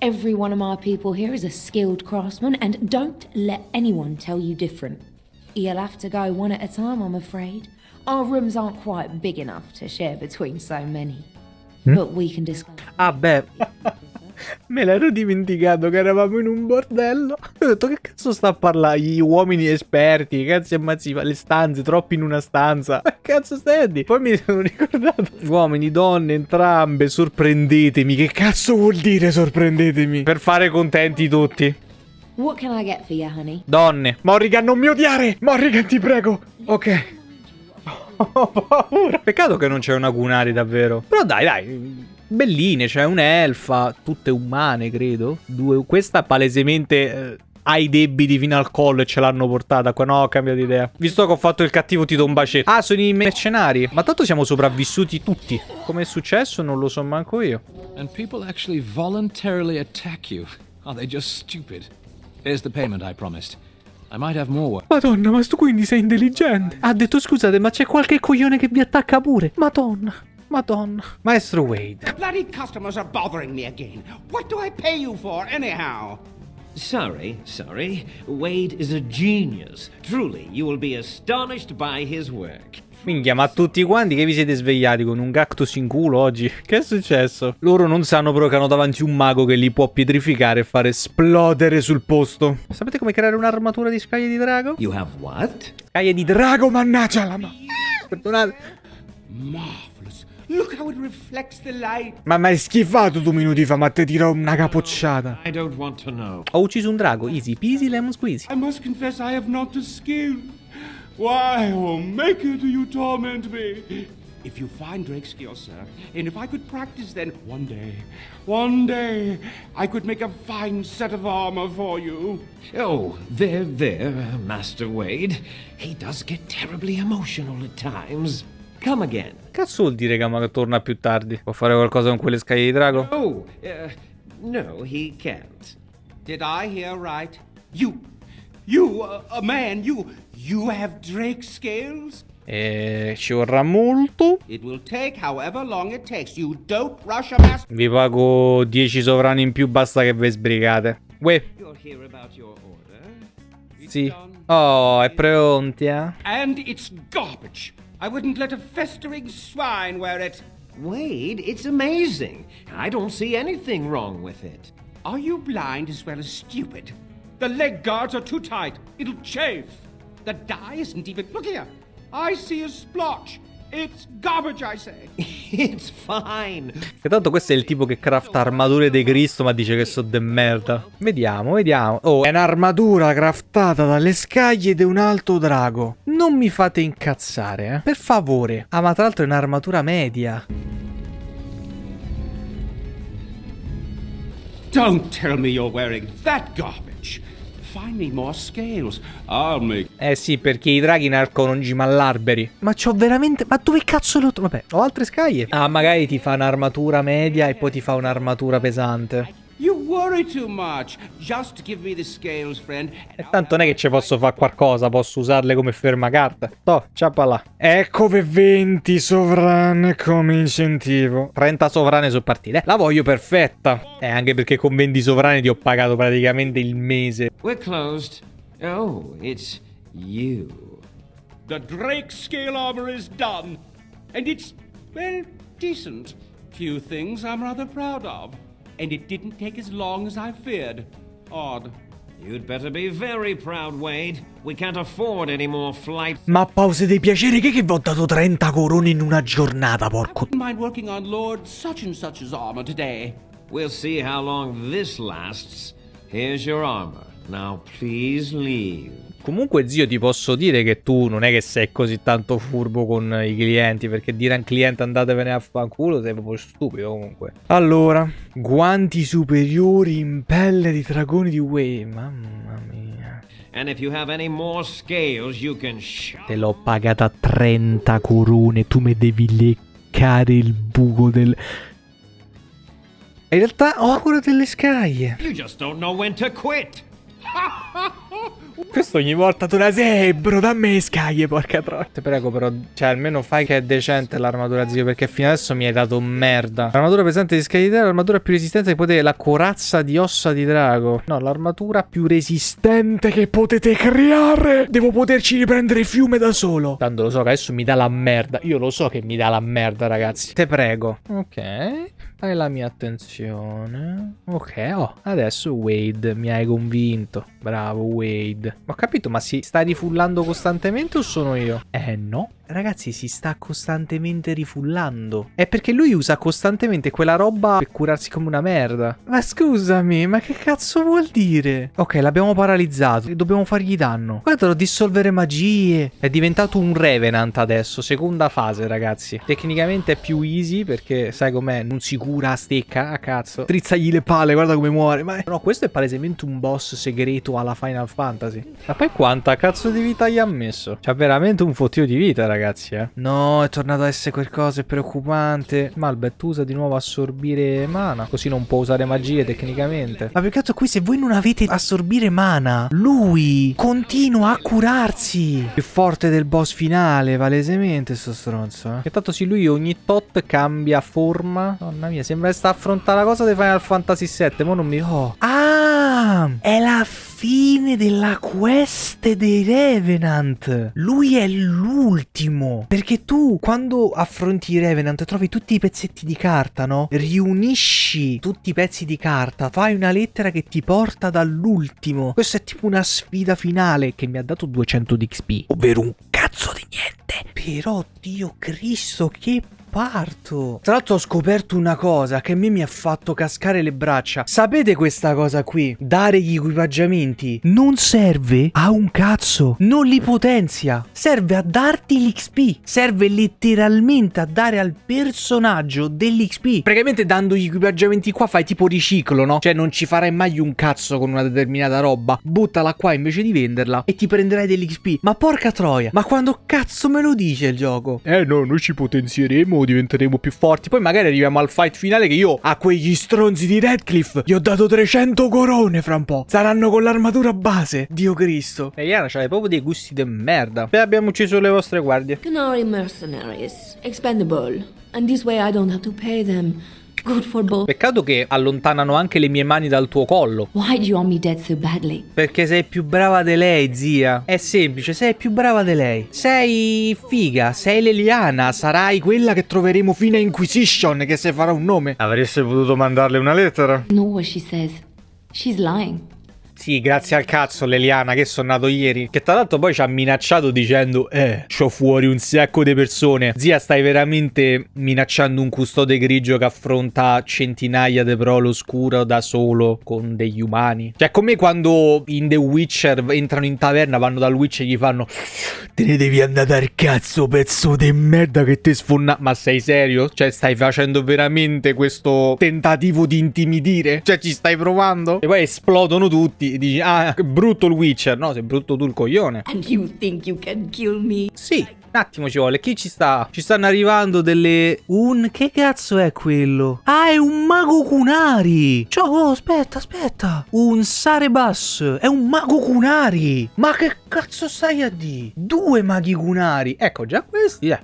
Every one of my people here is a skilled craftsman, and don't let anyone tell you different. You'll have to go one at a time, I'm afraid. Our rooms aren't quite big enough to share between so many. But we can discuss. Ah beh. Me l'ero dimenticato che eravamo in un bordello. Ho detto che cazzo sta a parlare? Gli uomini esperti, cazzo ammazzi, le stanze, troppi in una stanza. Ma cazzo stai a dire? Poi mi sono ricordato. Uomini, donne, entrambe, sorprendetemi. Che cazzo vuol dire sorprendetemi? Per fare contenti tutti. What can I get for you, honey? Donne. Morrigan, non mi odiare! Morrigan, ti prego. Ok. Ho paura. Peccato che non c'è una Gunari davvero. Però dai, dai. Belline, c'è un'elfa, tutte umane, credo. Due, questa palesemente eh, ha i debiti fino al collo e ce l'hanno portata qua. No, ho cambiato idea. Visto che ho fatto il cattivo ti do un bacetto. Ah, sono i mercenari. Ma tanto siamo sopravvissuti tutti. Come è successo non lo so manco io. And people actually voluntarily attack you. Are they just stupid? Here's the payment I promised. Madonna, ma tu quindi sei intelligente. Ha detto scusate, ma c'è qualche coglione che vi attacca pure. Madonna. Madonna. Maestro Wade. The bloody customers are bothering me again. What do I pay you for, anyhow? Sorry, sorry. Wade is a genius. Truly, you will be astonished by his work. Minchia, ma tutti quanti che vi siete svegliati con un cactus in culo oggi? Che è successo? Loro non sanno però che hanno davanti un mago che li può pietrificare e fare esplodere sul posto. Sapete come creare un'armatura di scaglie di drago? You have what? Scaglie di drago, mannaggia la ma... Perdonate. Marvelous. Look how it reflects the light. Ma mi hai schifato due minuti fa, ma te tiro una capocciata. I don't want to know. Ho ucciso un drago, easy peasy lemon squeezy. I must confess I have not the skill. Why, oh maker, do you torment me? If you find Drake's skill, sir, and if I could practice then, one day, one day, I could make a fine set of armor for you. Oh, there, there, Master Wade. He does get terribly emotional at times. Come again. Cazzo vuol dire che ma torna più tardi? Può fare qualcosa con quelle scaglie di drago? Oh, uh, no, he can't. Did I hear right? You, you, uh, a man, you, you have Drake scales? Eh, e ci vorrà molto. It will take however long it takes. You don't rush a master. Vi pago 10 sovrani in più, basta che ve sbrigate. Uè. You'll hear about your order. It's Sì. Oh, è pronta. Eh? And it's garbage. I wouldn't let a festering swine wear it. Wade, it's amazing. I don't see anything wrong with it. Are you blind as well as stupid? The leg guards are too tight. It'll chafe. The dye isn't even. Look here. I see a splotch. It's garbage, I say. It's fine. Che tanto questo è il tipo che crafta armature di Cristo ma dice che sono de merda. Vediamo, vediamo. Oh, è un'armatura craftata dalle scaglie di un alto drago. Non mi fate incazzare, eh. Per favore. Ah, ma tra l'altro è un'armatura media. Don't tell me you're wearing that garbage. Eh sì, perché i draghi nascono in cima all'alberi. Ma c'ho veramente... Ma dove cazzo lo... Vabbè, ho altre scaglie. Ah, magari ti fa un'armatura media e poi ti fa un'armatura pesante. You worry too much. Just give me the scales, friend. E tanto non è che ci posso fare qualcosa, posso usarle come fermacarta. Toh, ciappa là. Ecco per 20 sovrane come incentivo. 30 sovrane su partite. La voglio perfetta. Eh, anche perché con 20 sovrane ti ho pagato praticamente il mese. We're closed. Oh, it's you. The Drake scale armor is done. And it's, well, decent. Few things I'm rather proud of. And it didn't take as long as I feared. Odd. You'd better be very proud, Wade. We can't afford any more flights. Ma pause dei piaceri che che vi ho dato 30 corone in una giornata, porco. Wouldn't mind working on Lord such and such's armor today. We'll see how long this lasts. Here's your armor. Now please leave. Comunque, zio, ti posso dire che tu non è che sei così tanto furbo con i clienti, perché dire a un cliente andatevene a fanculo sei proprio stupido comunque. Allora, guanti superiori in pelle di dragoni di Way, mamma mia. And if you have any more scales, you can shove. Te l'ho pagata 30 corone, tu mi devi leccare il buco del... In realtà ho ancora delle scaglie. You just don't know when to quit. Questo ogni volta tu la sei, bro, dammi le scaglie, porca troia. Ti prego, però, cioè, almeno fai che è decente l'armatura, zio, perché fino adesso mi hai dato merda. L'armatura pesante di scaglie di drago, l'armatura più resistente che potete, la corazza di ossa di drago. No, l'armatura più resistente che potete creare. Devo poterci riprendere fiume da solo. Tanto lo so che adesso mi dà la merda. Io lo so che mi dà la merda, ragazzi. Te prego. Ok. Hai la mia attenzione. Ok, oh, adesso Wade mi hai convinto. Bravo Wade. Ho capito, ma si sta rifullando costantemente o sono io? Eh no. Ragazzi, si sta costantemente rifullando. È perché lui usa costantemente quella roba per curarsi come una merda. Ma scusami, ma che cazzo vuol dire? Ok, l'abbiamo paralizzato. Dobbiamo fargli danno. Guarda, dissolvere magie. È diventato un Revenant adesso. Seconda fase, ragazzi. Tecnicamente è più easy perché, sai com'è, non si cura a stecca. A cazzo. Trizzagli le palle, guarda come muore. Ma no, questo è palesemente un boss segreto alla Final Fantasy. Ma poi quanta cazzo di vita gli ha messo? C'ha veramente un fottio di vita, ragazzi. eh. No, è tornato a essere qualcosa, è preoccupante. Malbet usa di nuovo assorbire mana, così non può usare magie tecnicamente. Ma peccato qui se voi non avete assorbire mana, lui continua a curarsi. Più forte del boss finale, palesemente sto stronzo, eh. E tanto sì, lui ogni tot cambia forma. Donna mia, sembra che sta a affrontare la cosa di Final Fantasy VII, ma non mi... Oh. Ah! È la fine della quest dei Revenant. Lui è l'ultimo. Perché tu, quando affronti i Revenant, trovi tutti i pezzetti di carta, no? Riunisci tutti i pezzi di carta, fai una lettera che ti porta dall'ultimo. Questa è tipo una sfida finale che mi ha dato 200 di XP, ovvero un cazzo di niente. Però, Dio Cristo, che parto. Tra l'altro ho scoperto una cosa che a me mi ha fatto cascare le braccia. Sapete questa cosa qui? Dare gli equipaggiamenti non serve a un cazzo. Non li potenzia. Serve a darti l'XP. Serve letteralmente a dare al personaggio dell'XP. Praticamente dando gli equipaggiamenti qua fai tipo riciclo, no? Cioè non ci farai mai un cazzo con una determinata roba. Buttala qua invece di venderla e ti prenderai dell'XP. Ma porca troia. Ma quando cazzo me lo dice il gioco? Eh no, noi ci potenzieremo diventeremo più forti. Poi magari arriviamo al fight finale che io a quegli stronzi di Redcliffe gli ho dato 300 corone fra un po'. Saranno con l'armatura base. Dio Cristo. E Iana c'hai proprio dei gusti de merda. E abbiamo ucciso le vostre guardie. Canary mercenaries, expendable. And this way I don't have to pay them. Good for both. Peccato che allontanano anche le mie mani dal tuo collo. Why do you want me dead so badly? Perché sei più brava di lei, zia. È semplice, sei più brava di lei. Sei figa, sei l'Eliana, sarai quella che troveremo fino a Inquisition, che se farà un nome. Avreste potuto mandarle una lettera? Know what she says. She's lying. Sì, grazie al cazzo Leliana che sono nato ieri. Che tra l'altro poi ci ha minacciato dicendo Eh, c'ho fuori un sacco di persone. Zia, stai veramente minacciando un custode grigio che affronta centinaia di prole oscura da solo con degli umani. Cioè, come quando in The Witcher entrano in taverna, vanno dal Witcher e gli fanno Te ne devi andare al cazzo, pezzo di merda che ti sfonna... Ma sei serio? Cioè, stai facendo veramente questo tentativo di intimidire? Cioè, ci stai provando? E poi esplodono tutti dici, ah, brutto il Witcher. No, sei brutto tu il coglione. And you think you can kill me? Sì, un attimo ci vuole. Chi ci sta? Ci stanno arrivando delle... Un... Che cazzo è quello? Ah, è un mago Kunari. Ciao, oh, aspetta, aspetta. Un Sarebas. È un mago Kunari. Ma che cazzo stai a dire? Due maghi Kunari. Ecco, già questi, eh.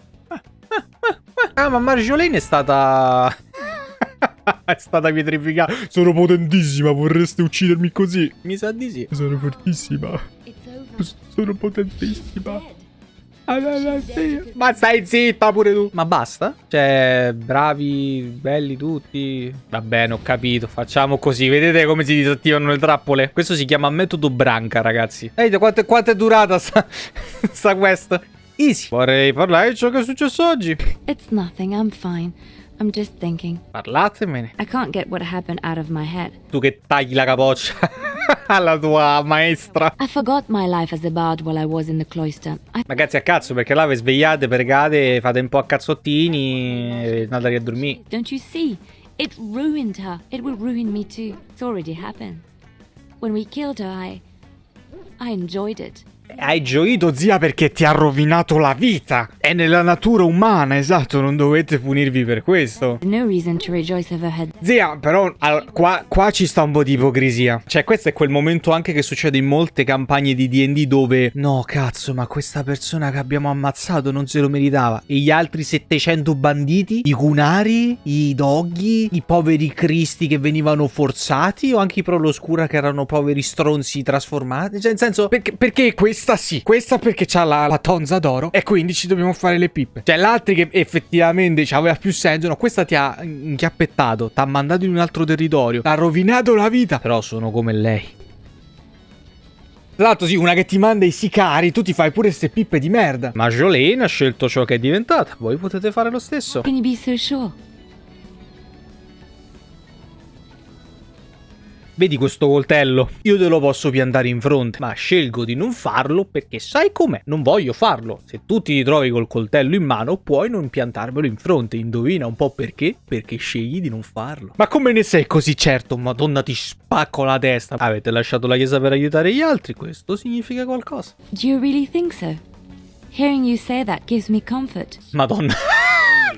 Ah, ma Marjolaine è stata... è stata pietrificata. Sono potentissima, vorreste uccidermi così? Mi sa di sì. Sono fortissima. Sono potentissima. Ma stai zitta pure tu. Ma basta? Cioè, bravi, belli tutti. Va bene, ho capito. Facciamo così. Vedete come si disattivano le trappole? Questo si chiama metodo branca, ragazzi. Vedete quanto, quanto è durata sta, sta quest? Easy. Vorrei parlare di ciò che è successo oggi. It's nothing, I'm fine. I'm just thinking. Parlatemene. I can't get what happened out of my head. Tu che tagli la capoccia alla tua maestra. I forgot my life as a bard while I was in the cloister. I Ragazzi, a cazzo, perché là vi svegliate, pregate, fate un po' a cazzottini e andate a dormire. Don't you see? It ruined her. It will ruin me too. It's already happened. When we killed her, I. I enjoyed it. Hai gioito, zia, perché ti ha rovinato la vita. È nella natura umana, esatto, non dovete punirvi per questo. No. Zia, però, allora, qua, qua ci sta un po' di ipocrisia. Cioè, questo è quel momento anche che succede in molte campagne di D&D dove... No, cazzo, ma questa persona che abbiamo ammazzato non se lo meritava. E gli altri 700 banditi? I cunari? I doghi? I poveri cristi che venivano forzati? O anche i proloscura che erano poveri stronzi trasformati? Cioè, nel senso, perché, perché questa sì, questa perché c'ha la, la tonza d'oro e quindi ci dobbiamo fare le pippe. Cioè, l'altro che effettivamente aveva più senso, no, questa ti ha inchiappettato, ti ha mandato in un altro territorio, ti ha rovinato la vita. Però sono come lei. Tra l'altro sì, una che ti manda i sicari, tu ti fai pure queste pippe di merda. Ma Jolene ha scelto ciò che è diventata, voi potete fare lo stesso. Can you Vedi questo coltello? Io te lo posso piantare in fronte, ma scelgo di non farlo perché sai com'è? Non voglio farlo. Se tu ti ritrovi col coltello in mano, puoi non piantarvelo in fronte. Indovina un po' perché? Perché scegli di non farlo. Ma come ne sei così certo? Madonna, ti spacco la testa. Avete lasciato la chiesa per aiutare gli altri? Questo significa qualcosa. Do you really think so? Hearing you say that gives me comfort. Madonna.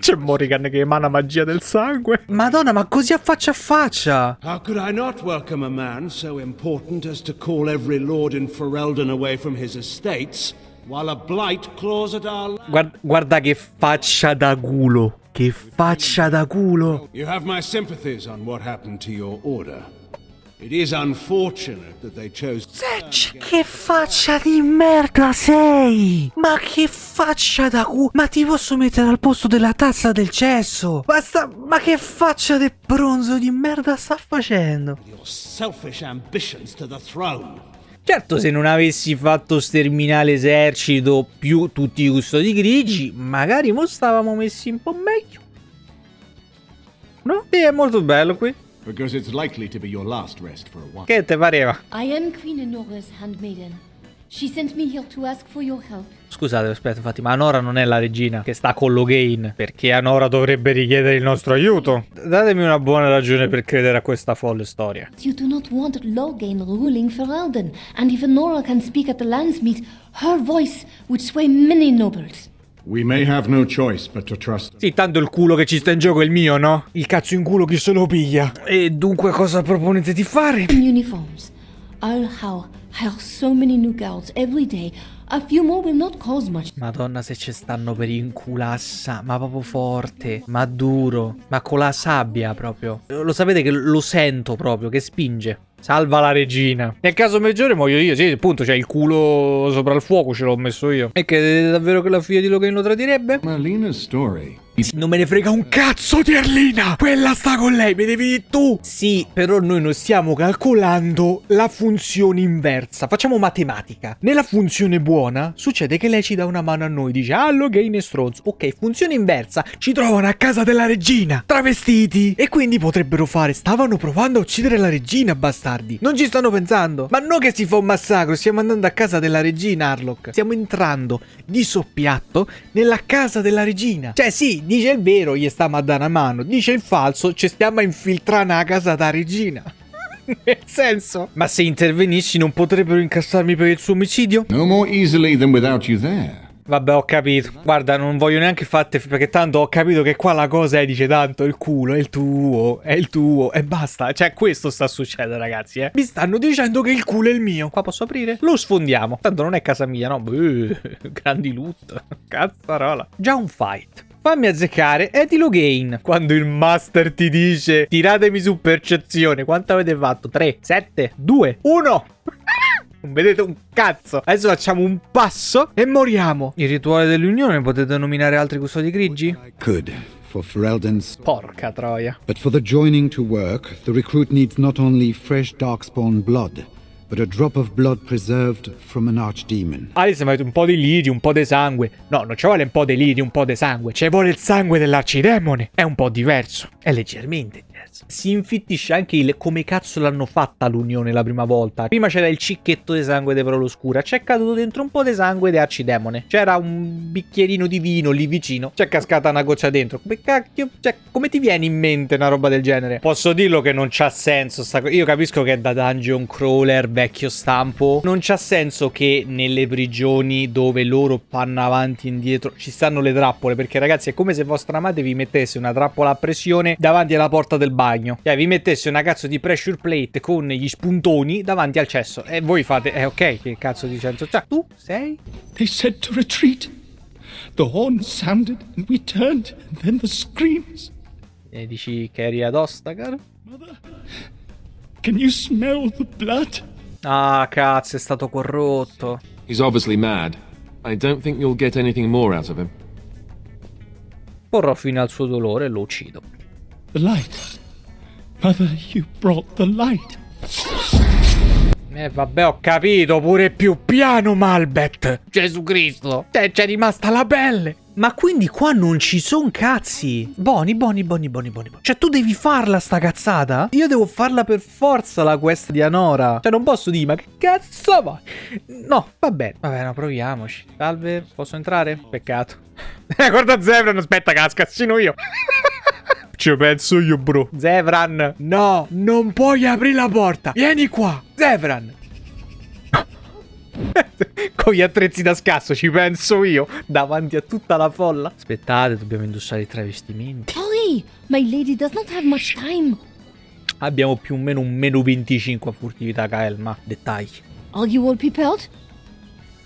C'è Morrigan che emana magia del sangue. Madonna, ma così a faccia a faccia. How could I not welcome a man so important as to call every lord in Ferelden away from his estates, while a blight claws at our land? Guarda, guarda che faccia da culo. Che faccia da culo. You have my sympathies on what happened to your order. It is unfortunate that they chose. Setch, che faccia di merda sei! Ma che faccia da culo! Ma ti posso mettere al posto della tazza del cesso! Basta! Ma che faccia di bronzo di merda sta facendo? Your selfish ambitions to the throne. Certo, se non avessi fatto sterminare l'esercito più tutti i custodi grigi, magari mo stavamo messi un po' meglio. No? Sì, è molto bello qui. Because it's likely to be your last rest for a while. Che te pareva? I am Queen Enora's handmaiden. She sent me here to ask for your help. Scusate, aspetta, infatti, ma Anora non è la regina che sta con Logain, perché Anora dovrebbe richiedere il nostro aiuto. Datemi una buona ragione per credere a questa folle storia. You do not want Logain ruling Ferelden, and if Enora can speak at the Landsmeet, her voice would sway many nobles. We may have no choice but to trust. Sì, tanto il culo che ci sta in gioco è il mio, no? Il cazzo in culo chi se lo piglia. E dunque cosa proponete di fare? In uniforms. I'll how hire so many new girls every day. A few more will not cause much. Madonna se ci stanno per inculassa, ma proprio forte, ma duro, ma con la sabbia proprio. Lo sapete che lo sento proprio, che spinge. Salva la regina. Nel caso peggiore muoio io, sì, appunto, c'è il culo sopra il fuoco, ce l'ho messo io. E che davvero che la figlia di Logan lo tradirebbe? Marlena's story. Non me ne frega un cazzo di Erlina! Quella sta con lei, mi devi dire tu! Sì, però noi non stiamo calcolando la funzione inversa. Facciamo matematica. Nella funzione buona succede che lei ci dà una mano a noi, dice ah, Logan e stronzo. Ok, funzione inversa, ci trovano a casa della regina, travestiti. E quindi potrebbero fare, stavano provando a uccidere la regina, bastardi. Non ci stanno pensando. Ma non che si fa un massacro, stiamo andando a casa della regina, Harlock. Stiamo entrando di soppiatto nella casa della regina. Cioè sì, dice il vero, gli stiamo a dare una mano. Dice il falso, ci stiamo a infiltrare nella casa della regina. Nel senso? Ma se intervenissi non potrebbero incassarmi per il suo omicidio? No more easily than without you there. Vabbè, ho capito. Guarda, non voglio neanche fatte perché tanto ho capito che qua la cosa è, dice tanto, il culo è il tuo, è il tuo e basta. Cioè, questo sta succedendo, ragazzi, eh. Mi stanno dicendo che il culo è il mio. Qua posso aprire? Lo sfondiamo. Tanto non è casa mia, no? Beh, grandi loot. Cazzarola. Già un fight. Fammi azzeccare Eddie Logain. Quando il master ti dice tiratemi su percezione. Quanto avete fatto? 3, 7, 2, 1. Non vedete un cazzo. Adesso facciamo un passo e moriamo. Il rituale dell'unione potete nominare altri custodi grigi? Could, for Ferelden's... Porca troia. But for the joining to work, the recruit needs not only fresh darkspawn blood, but a drop of blood preserved from an archdemon. Alice avete un po' di lidi, un po' di sangue. No, non ci vuole un po' di lidi, un po' di sangue. Ci vuole il sangue dell'arcidemone. È un po' diverso. È leggermente diverso. Si infittisce anche il come cazzo l'hanno fatta l'unione la prima volta. Prima c'era il cicchetto di sangue di Proloscura. C'è caduto dentro un po' di sangue di arcidemone. C'era un bicchierino di vino lì vicino. C'è cascata una goccia dentro. Come cacchio? Cioè, come ti viene in mente una roba del genere? Posso dirlo che non c'ha senso sta cosa. Io capisco che è da dungeon crawler vecchio stampo. Non c'ha senso che nelle prigioni dove loro panno avanti e indietro ci stanno le trappole. Perché ragazzi è come se vostra madre vi mettesse una trappola a pressione davanti alla porta del bagno. Cioè vi mettesse una cazzo di pressure plate con gli spuntoni davanti al cesso. E voi fate, eh ok, che cazzo di senso c'ha? Tu sei? They said to retreat. The horn sounded and we turned and then the screams. E dici che eri ad Ostagar? Can you smell the blood? Ah, cazzo, è stato corrotto. He's obviously mad. I don't think you'll get anything more out of him. Porrò fine al suo dolore e lo uccido. The light. Mother, you brought the light. Eh vabbè ho capito, pure più piano Malbet. Gesù Cristo. Te c'è rimasta la pelle. Ma quindi qua non ci son cazzi. Boni, boni, boni, boni, boni. Cioè tu devi farla sta cazzata? Io devo farla per forza la quest di Anora. Cioè non posso dire, ma che cazzo vai? No, va bene. Va bene, proviamoci. Salve, posso entrare? Peccato. Eh, guarda Zebran, aspetta che la scassino io. Ci penso io, bro. Zevran, no, non puoi aprire la porta. Vieni qua. Zevran. con gli attrezzi da scasso, ci penso io, davanti a tutta la folla. Aspettate, dobbiamo indossare i travestimenti. Hurry! My lady does not have much time. Abbiamo più o meno un meno 25 a furtività, Kael, ma dettagli. Are you all prepared?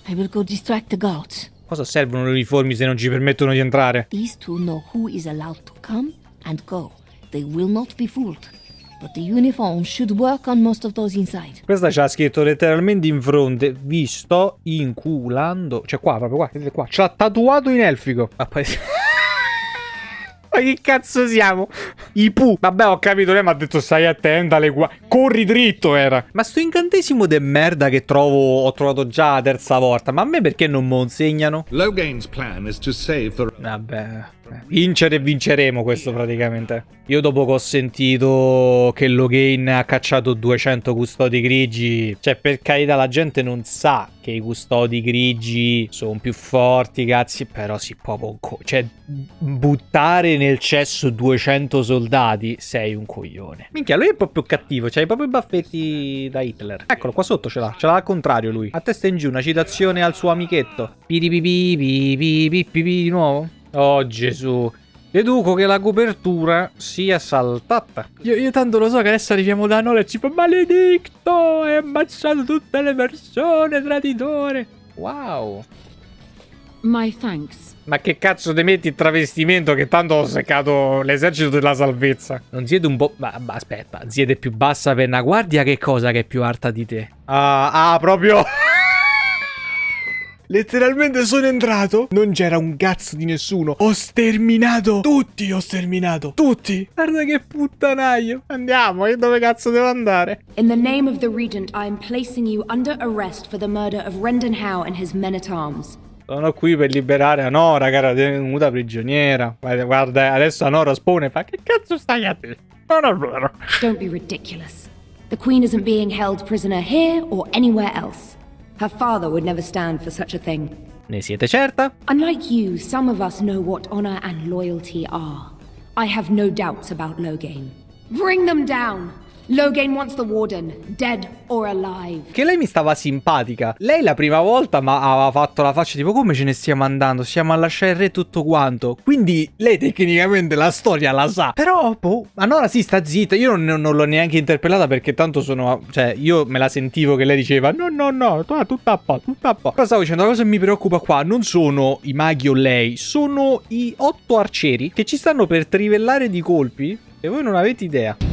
I will go distract the guards. Cosa servono le uniformi se non ci permettono di entrare? These two know who is allowed to come and go. They will not be fooled. But the uniform should work on most of those inside. Questa c'ha scritto letteralmente in fronte, vi sto inculando. Cioè qua, proprio qua, vedete qua. C'ha tatuato in elfico. Ma poi... Ma che cazzo siamo? I Pu. Vabbè, ho capito, lei mi ha detto stai attenta alle qua. Corri dritto era. Ma sto incantesimo de merda che trovo, ho trovato già la terza volta. Ma a me perché non me lo insegnano? Logain's plan is to save the... Vabbè. Vincere e vinceremo questo praticamente. Io dopo che ho sentito che Logain ha cacciato 200 custodi grigi, cioè per carità la gente non sa che i custodi grigi sono più forti, cazzi, però si può poco. Cioè buttare nel cesso 200 soldati, sei un coglione. Minchia, lui è proprio cattivo, c'ha proprio i baffetti da Hitler. Eccolo, qua sotto ce l'ha, ce l'ha al contrario lui. A testa in giù, una citazione al suo amichetto. Piripipi, pipi, pipi, di nuovo. Oh Gesù. Deduco che la copertura sia saltata. Io, io, tanto lo so che adesso arriviamo da Nola e ci fa maledetto, hai ammazzato tutte le persone, traditore. Wow. My thanks. Ma che cazzo ti metti il travestimento che tanto ho seccato l'esercito della salvezza? Non siete un po'... Ma, ma aspetta, siete più bassa per una guardia che cosa che è più alta di te? Ah, ah proprio... Letteralmente sono entrato, non c'era un cazzo di nessuno. Ho sterminato tutti, ho sterminato tutti. Guarda che puttanaio. Andiamo, e dove cazzo devo andare? In the name of the Regent, I am placing you under arrest for the murder of Rendenhau and his men-at-arms. Sono qui per liberare Anora, che era tenuta prigioniera. Guarda, adesso Anora spone e fa che cazzo stai a te? Non è vero. Don't be ridiculous. The Queen isn't being held prisoner here or anywhere else. Her father would never stand for such a thing. Ne siete certa? Unlike you, some of us know what honor and loyalty are. I have no doubts about Logain. Bring them down! Logain wants the Warden, dead or alive. Che lei mi stava simpatica. Lei la prima volta ma aveva fatto la faccia tipo come ce ne stiamo andando, stiamo a lasciare il re tutto quanto. Quindi lei tecnicamente la storia la sa. Però, boh, allora sì, sta zitta. Io non, non l'ho neanche interpellata perché tanto sono... Cioè, io me la sentivo che lei diceva no, no, no, tu, tu tappa, tu tappa. Però stavo dicendo, la cosa che mi preoccupa qua non sono i maghi o lei, sono i otto arcieri che ci stanno per trivellare di colpi e voi non avete idea.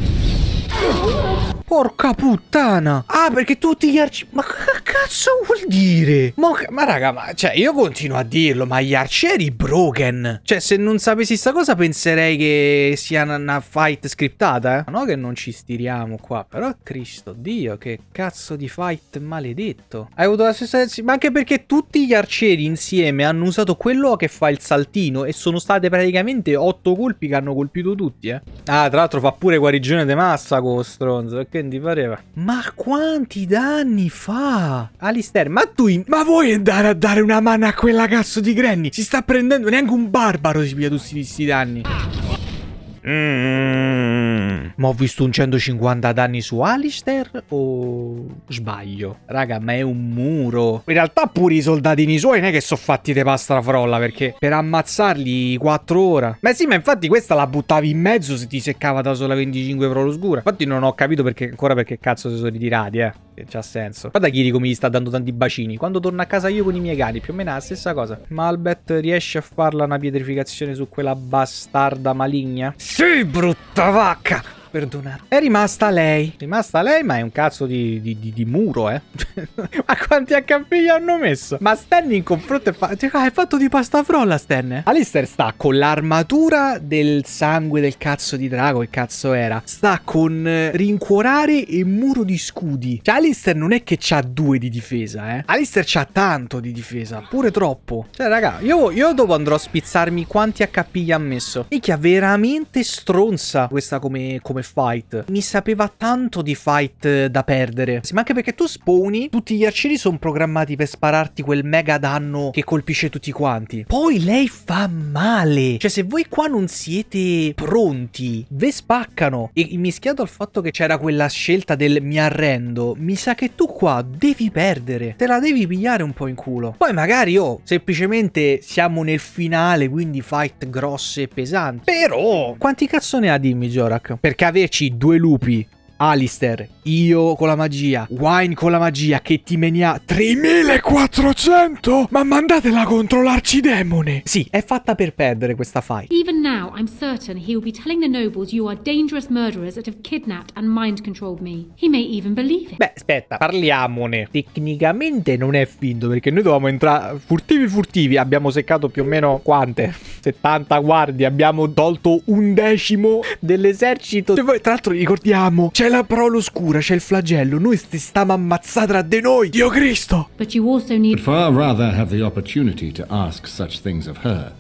Oh, Porca puttana! Ah, perché tutti gli arcieri... Ma che cazzo vuol dire? Ma, ma raga, ma... Cioè, io continuo a dirlo, ma gli arcieri broken. Cioè, se non sapessi sta cosa penserei che sia una, una fight scriptata, eh? No che non ci stiriamo qua, però Cristo Dio, che cazzo di fight maledetto. Hai avuto la stessa... Ma anche perché tutti gli arcieri insieme hanno usato quello che fa il saltino e sono state praticamente otto colpi che hanno colpito tutti, eh? Ah, tra l'altro fa pure guarigione di massa con stronzo, che ti pareva? Ma quanti danni fa? Alistair, ma tu... Ma vuoi andare a dare una mano a quella cazzo di Granny? Si sta prendendo... Neanche un barbaro si piglia tutti questi danni. Mm. Ma ho visto un 150 danni su Alistair o sbaglio? Raga, ma è un muro. In realtà pure i soldatini suoi non è che sono fatti di pasta frolla perché per ammazzarli 4 ore. Ma sì, ma infatti questa la buttavi in mezzo se ti seccava da sola 25 pro l'oscura. Infatti non ho capito perché ancora perché cazzo si sono ritirati, eh. C'ha senso. Guarda Kiri come gli sta dando tanti bacini. Quando torno a casa io con i miei cani, più o meno è la stessa cosa. Malbet riesce a farla una pietrificazione su quella bastarda maligna? Sì, brutta vacca! Perdonate. È rimasta lei. È rimasta lei, ma è un cazzo di, di, di, di muro, eh. ma quanti HP gli hanno messo? Ma Stan in confronto è, fa cioè, è fatto di pasta frolla, Stan. Alistair sta con l'armatura del sangue del cazzo di drago, che cazzo era. Sta con eh, rincuorare e muro di scudi. Cioè, Alistair non è che c'ha due di difesa, eh. Alistair c'ha tanto di difesa, pure troppo. Cioè, raga, io, io dopo andrò a spizzarmi quanti HP gli ha messo. Minchia, veramente stronza questa come, come fight. Mi sapeva tanto di fight eh, da perdere. Sì, ma anche perché tu spawni, tutti gli arcieri sono programmati per spararti quel mega danno che colpisce tutti quanti. Poi lei fa male. Cioè, se voi qua non siete pronti, ve spaccano. E mischiato al fatto che c'era quella scelta del mi arrendo, mi sa che tu qua devi perdere. Te la devi pigliare un po' in culo. Poi magari, oh, semplicemente siamo nel finale, quindi fight grosse e pesanti. Però, quanti cazzo ne ha dimmi, Jorak? Perché averci due lupi Alistair, io con la magia, Wine con la magia che ti menia 3400? Ma mandatela contro l'arcidemone! Sì, è fatta per perdere questa fight. Even now, I'm certain he will be telling the nobles you are dangerous murderers that have kidnapped and mind controlled me. He may even believe it. Beh, aspetta, parliamone. Tecnicamente non è finto perché noi dovevamo entrare furtivi furtivi. Abbiamo seccato più o meno quante? 70 guardie. Abbiamo tolto un decimo dell'esercito. Tra l'altro ricordiamo, c'è la prole oscura, c'è il flagello. Noi sti stiamo ammazzati tra di noi. Dio Cristo! But you also need. But far rather have the opportunity to ask such things of her.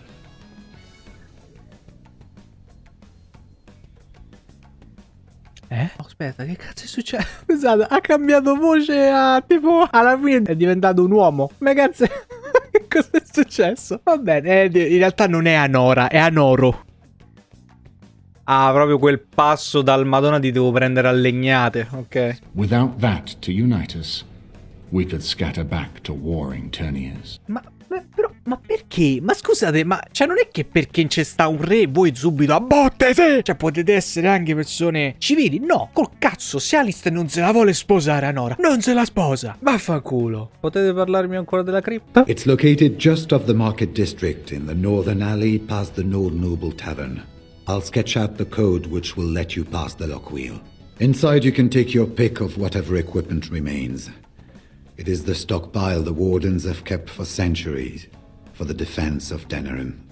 Eh? Oh, aspetta, che cazzo è successo? Scusate, ha cambiato voce a tipo alla fine è diventato un uomo. Ma cazzo, che cosa è successo? Va bene, eh, in realtà non è Anora, è Anoro. Ah, proprio quel passo dal Madonna ti devo prendere a legnate, ok. Without that to unite us, we could scatter back to warring Terniers. Ma, ma- però, ma perché? Ma scusate, ma cioè non è che perché c'è sta un re voi subito a botte, sì! Cioè potete essere anche persone civili? No, col cazzo, se Alistair non se la vuole sposare a Nora, non se la sposa. Vaffanculo. Potete parlarmi ancora della cripta? It's located just off the Market District in the northern alley past the Nord Noble Tavern. I'll sketch out the code which will let you pass the lock wheel. Inside you can take your pick of whatever equipment remains. It is the stockpile the Wardens have kept for centuries for the defense of Denerim.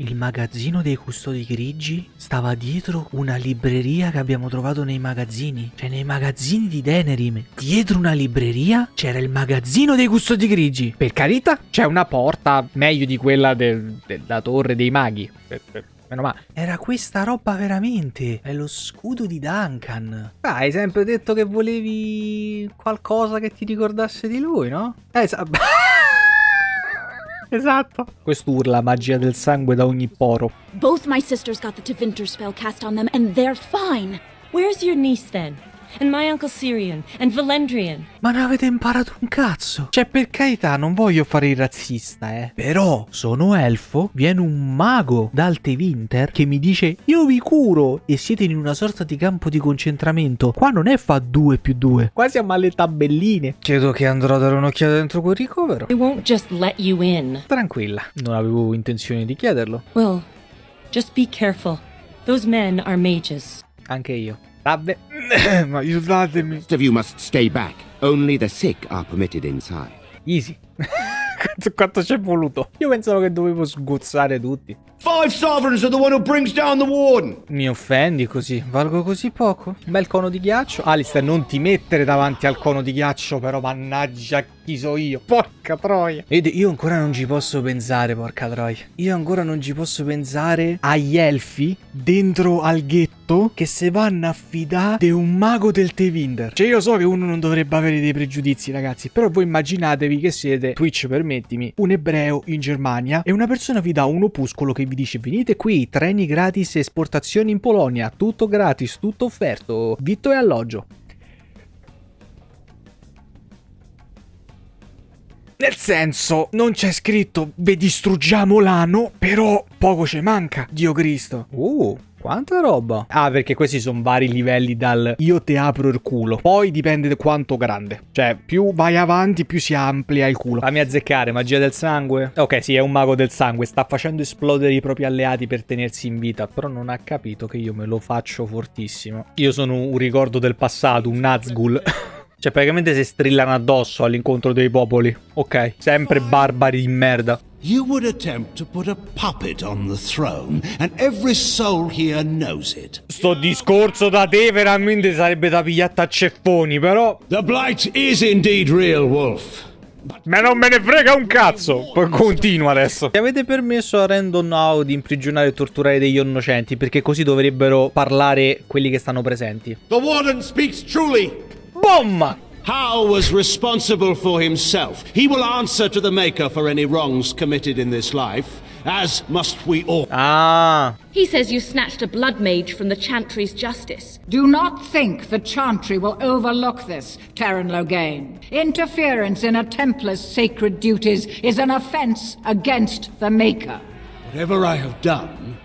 Il magazzino dei custodi grigi stava dietro una libreria che abbiamo trovato nei magazzini. Cioè, nei magazzini di Denerim, dietro una libreria, c'era il magazzino dei custodi grigi. Per carità, c'è una porta meglio di quella del- della torre dei maghi. Per- per- Meno male. Era questa roba veramente. È lo scudo di Duncan. Ah, hai sempre detto che volevi qualcosa che ti ricordasse di lui, no? Eh, sa- Esatto. Quest'urla magia del sangue da ogni poro. Both my sisters got the Tevinter spell cast on them, and they're fine. Where's your niece then? And my uncle Syrian? And Valendrian? Ma non avete imparato un cazzo. Cioè, per carità, non voglio fare il razzista, eh. Però, sono elfo, viene un mago dal Tevinter che mi dice io vi curo e siete in una sorta di campo di concentramento. Qua non è fa 2 più 2. Qua siamo alle tabelline. Credo che andrò a dare un'occhiata dentro quel ricovero. They won't just let you in. Tranquilla, non avevo intenzione di chiederlo. Well, just be careful. Those men are mages. Anche io. Vabbè. Ma aiutatemi. Most of you must stay back. Only the sick are permitted inside. Easy. Quanto- Quanto ci è voluto? Io pensavo che dovevo sgozzare tutti. Five sovereigns are the one who brings down the warden. Mi offendi così? Valgo così poco? Bel cono di ghiaccio? Alistair, non ti mettere davanti al cono di ghiaccio, però mannaggia chi so io. Porca troia. Vedi, io ancora non ci posso pensare, porca troia. Io ancora non ci posso pensare agli elfi dentro al ghetto che se vanno a fidare di un mago del Tevinder. Cioè, io so che uno non dovrebbe avere dei pregiudizi, ragazzi, però voi immaginatevi che siete, Twitch permettimi, un ebreo in Germania e una persona vi dà un opuscolo che vi dice venite qui, treni gratis, esportazioni in Polonia, tutto gratis, tutto offerto, vitto e alloggio. Nel senso, non c'è scritto ve distruggiamo l'ano, però poco ci manca, Dio Cristo. Uh, quanta roba. Ah, perché questi sono vari livelli dal io te apro il culo. Poi dipende da quanto grande. Cioè, più vai avanti, più si amplia il culo. Fammi azzeccare, magia del sangue. Ok, sì, è un mago del sangue. Sta facendo esplodere i propri alleati per tenersi in vita. Però non ha capito che io me lo faccio fortissimo. Io sono un ricordo del passato, un Nazgul. Cioè, praticamente si strillano addosso all'incontro dei popoli. Ok, sempre barbari di merda. You would attempt to put a puppet on the throne, and every soul here knows it. Sto discorso da te veramente sarebbe da pigliatta a ceffoni, però. The Blight is indeed real, Wolf. Ma non me ne frega un cazzo! Poi continua adesso. Ti avete permesso a Random Now di imprigionare e torturare degli innocenti? Perché così dovrebbero parlare quelli che stanno presenti. The warden speaks truly. Boom! Hal was responsible for himself. He will answer to the Maker for any wrongs committed in this life, as must we all. Ah. He says you snatched a blood mage from the Chantry's justice. Do not think the Chantry will overlook this, Terran Logain. Interference in a Templar's sacred duties is an offense against the Maker. Whatever I have done,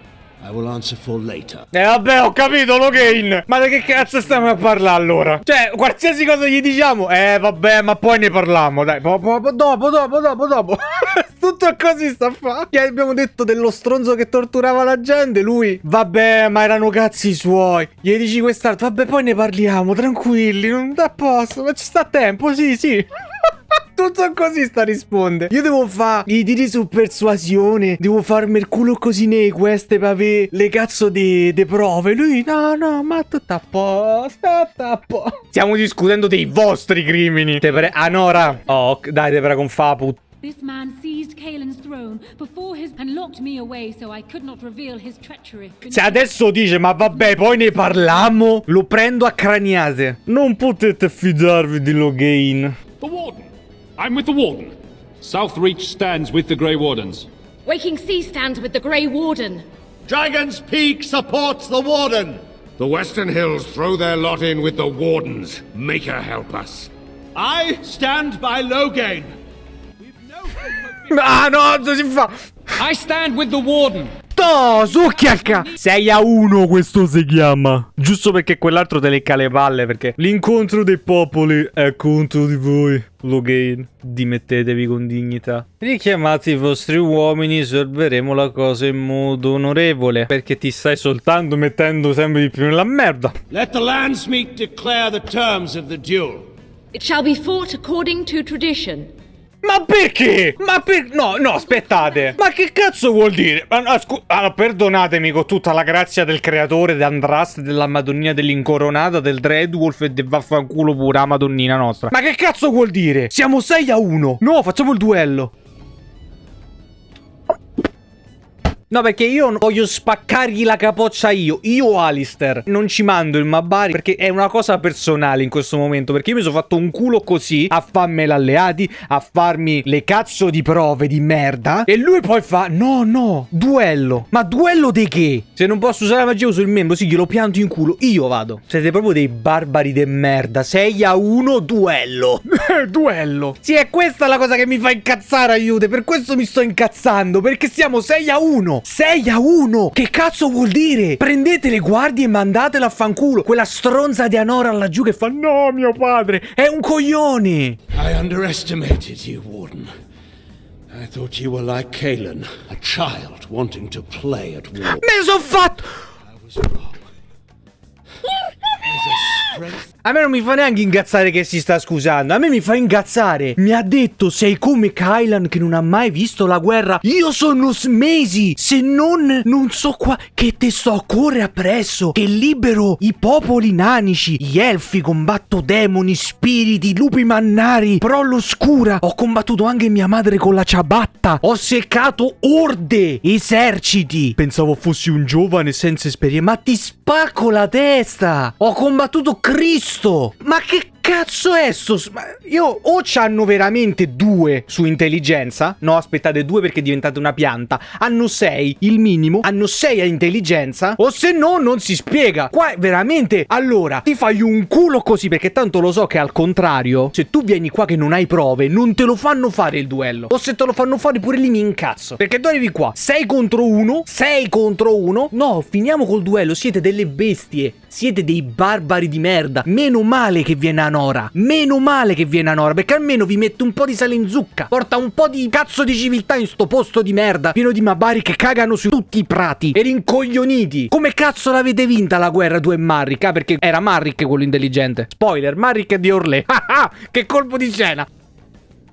I will answer for later. Eh vabbè, ho capito, Logain. Ma di che cazzo stiamo a parlare allora? Cioè, qualsiasi cosa gli diciamo, eh vabbè, ma poi ne parliamo, dai. Po, po, po, dopo, dopo, dopo, dopo. Tutto così sta a fare. Che abbiamo detto dello stronzo che torturava la gente, lui. Vabbè, ma erano cazzi suoi. Gli dici quest'altro, vabbè, poi ne parliamo, tranquilli, non da posto, ma ci sta tempo, sì, sì. Tutto così sta risponde. Io devo fare i tiri su persuasione. Devo farmi il culo così nei queste per avere le cazzo di prove. Lui, no, no, ma tutto a posto. Tutto a posto. Stiamo discutendo dei vostri crimini. Te pre Anora. Oh, dai, te prego, un fa put. This man seized Kaelin's throne before his and locked me away so I could not reveal his treachery. Se adesso dice, ma vabbè, poi ne parliamo, lo prendo a craniate. Non potete fidarvi di Logain. The Warden. I'm with the Warden. Southreach stands with the Grey Wardens. Waking Sea stands with the Grey Warden. Dragon's Peak supports the Warden. The Western Hills throw their lot in with the Wardens. Make her help us. I stand by Logain. Ah no, cosa si fa? I stand with the Warden. No, succhiacca. 6 a 1 questo si chiama. Giusto perché quell'altro te lecca le palle Perché l'incontro dei popoli è contro di voi Logain Dimettetevi con dignità. Richiamate i vostri uomini Risolveremo la cosa in modo onorevole Perché ti stai soltanto mettendo sempre di più nella merda. Let the Landsmeet declare the terms of the duel. It shall be fought according to tradition ma perché? Ma per... No, no, aspettate. Ma che cazzo vuol dire? Ah, allora, perdonatemi con tutta la grazia del creatore, di Andrast, della Madonnina dell'Incoronata, del Dreadwolf e del vaffanculo pure la Madonnina nostra. Ma che cazzo vuol dire? Siamo 6 a 1. No, facciamo il duello. No, perché io voglio spaccargli la capoccia io. Io, Alistair, non ci mando il Mabari perché è una cosa personale in questo momento. Perché io mi sono fatto un culo così a farmi l'alleati, a farmi le cazzo di prove di merda. E lui poi fa, no, no, duello. Ma duello di che? Se non posso usare la magia uso il membro, sì, glielo pianto in culo. Io vado. Siete proprio dei barbari de merda. 6 a 1, duello. duello. Sì, è questa la cosa che mi fa incazzare, aiute. Per questo mi sto incazzando. Perché siamo 6 a 1. 6 a 1! Che cazzo vuol dire? Prendete le guardie e mandatela a fanculo. Quella stronza di Anora laggiù che fa No, mio padre, è un coglione! I underestimated you, Warden. I thought you were like Kalen, a child wanting to play at war. Me sono fatto... I was wrong. A me non mi fa neanche ingazzare che si sta scusando. A me mi fa ingazzare. Mi ha detto sei come Kylan che non ha mai visto la guerra. Io sono mesi. Se non, non so qua che te sto a cuore appresso. Che libero i popoli nanici. Gli elfi combatto demoni, spiriti, lupi mannari. Però all'oscura ho combattuto anche mia madre con la ciabatta. Ho seccato orde, eserciti. Pensavo fossi un giovane senza esperienza. Ma ti spacco la testa. Ho combattuto Cristo. Ma che cazzo è sto... Io o c'hanno veramente due su intelligenza. No, aspettate, due perché diventate una pianta. Hanno sei, il minimo. Hanno sei a intelligenza. O se no, non si spiega. Qua veramente... Allora, ti fai un culo così perché tanto lo so che al contrario, se tu vieni qua che non hai prove, non te lo fanno fare il duello. O se te lo fanno fare pure lì mi incazzo. Perché tu arrivi qua, 6 contro 1, 6 contro 1. No, finiamo col duello, siete delle bestie. Siete dei barbari di merda. Meno male che viene Anora. Meno male che viene Anora. Perché almeno vi mette un po' di sale in zucca. Porta un po' di cazzo di civiltà in sto posto di merda. Pieno di mabari che cagano su tutti i prati. E rincoglioniti. Come cazzo l'avete vinta la guerra tu e Marrick? Ah, perché era Marrick quello intelligente. Spoiler, Marrick è di Orlé. Ah ah, che colpo di scena.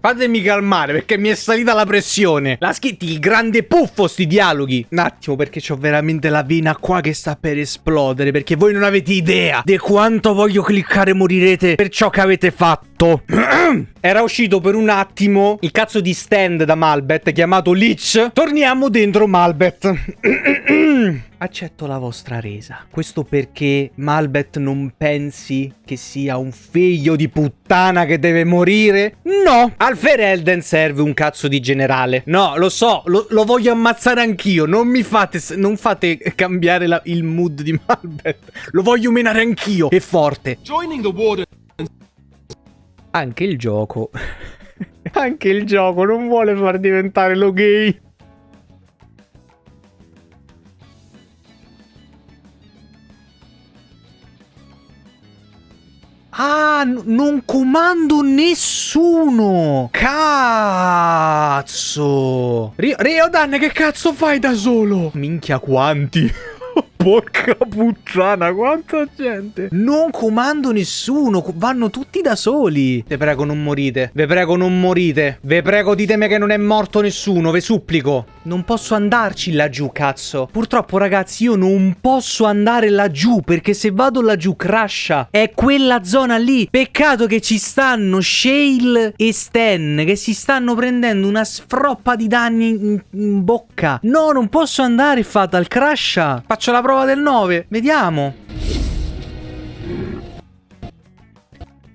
Fatemi calmare perché mi è salita la pressione. La schitti il grande puffo sti dialoghi. Un attimo perché ho veramente la vena qua che sta per esplodere. Perché voi non avete idea di quanto voglio cliccare morirete per ciò che avete fatto. Era uscito per un attimo il cazzo di stand da Malbet chiamato Lich. Torniamo dentro Malbet. Accetto la vostra resa. Questo perché Malbet non pensi che sia un figlio di puttana che deve morire? No! Al Ferelden serve un cazzo di generale. No, lo so, lo, lo voglio ammazzare anch'io. Non mi fate, non fate cambiare la, il mood di Malbet. Lo voglio menare anch'io. È forte. Anche il gioco. Anche il gioco non vuole far diventare lo gay. Ah, non comando nessuno! Cazzo! Rio, Riodan, che cazzo fai da solo? Minchia quanti! Porca puttana, quanta gente! Non comando nessuno, vanno tutti da soli. Ve prego, non morite. Ve prego, non morite. Ve prego, ditemi che non è morto nessuno, ve supplico. Non posso andarci laggiù, cazzo. Purtroppo, ragazzi, io non posso andare laggiù, perché se vado laggiù crasha. È quella zona lì. Peccato che ci stanno Shale e Stan, che si stanno prendendo una sfroppa di danni in, in bocca. No, non posso andare, Fatal, crasha. Faccio la prova del 9. Vediamo.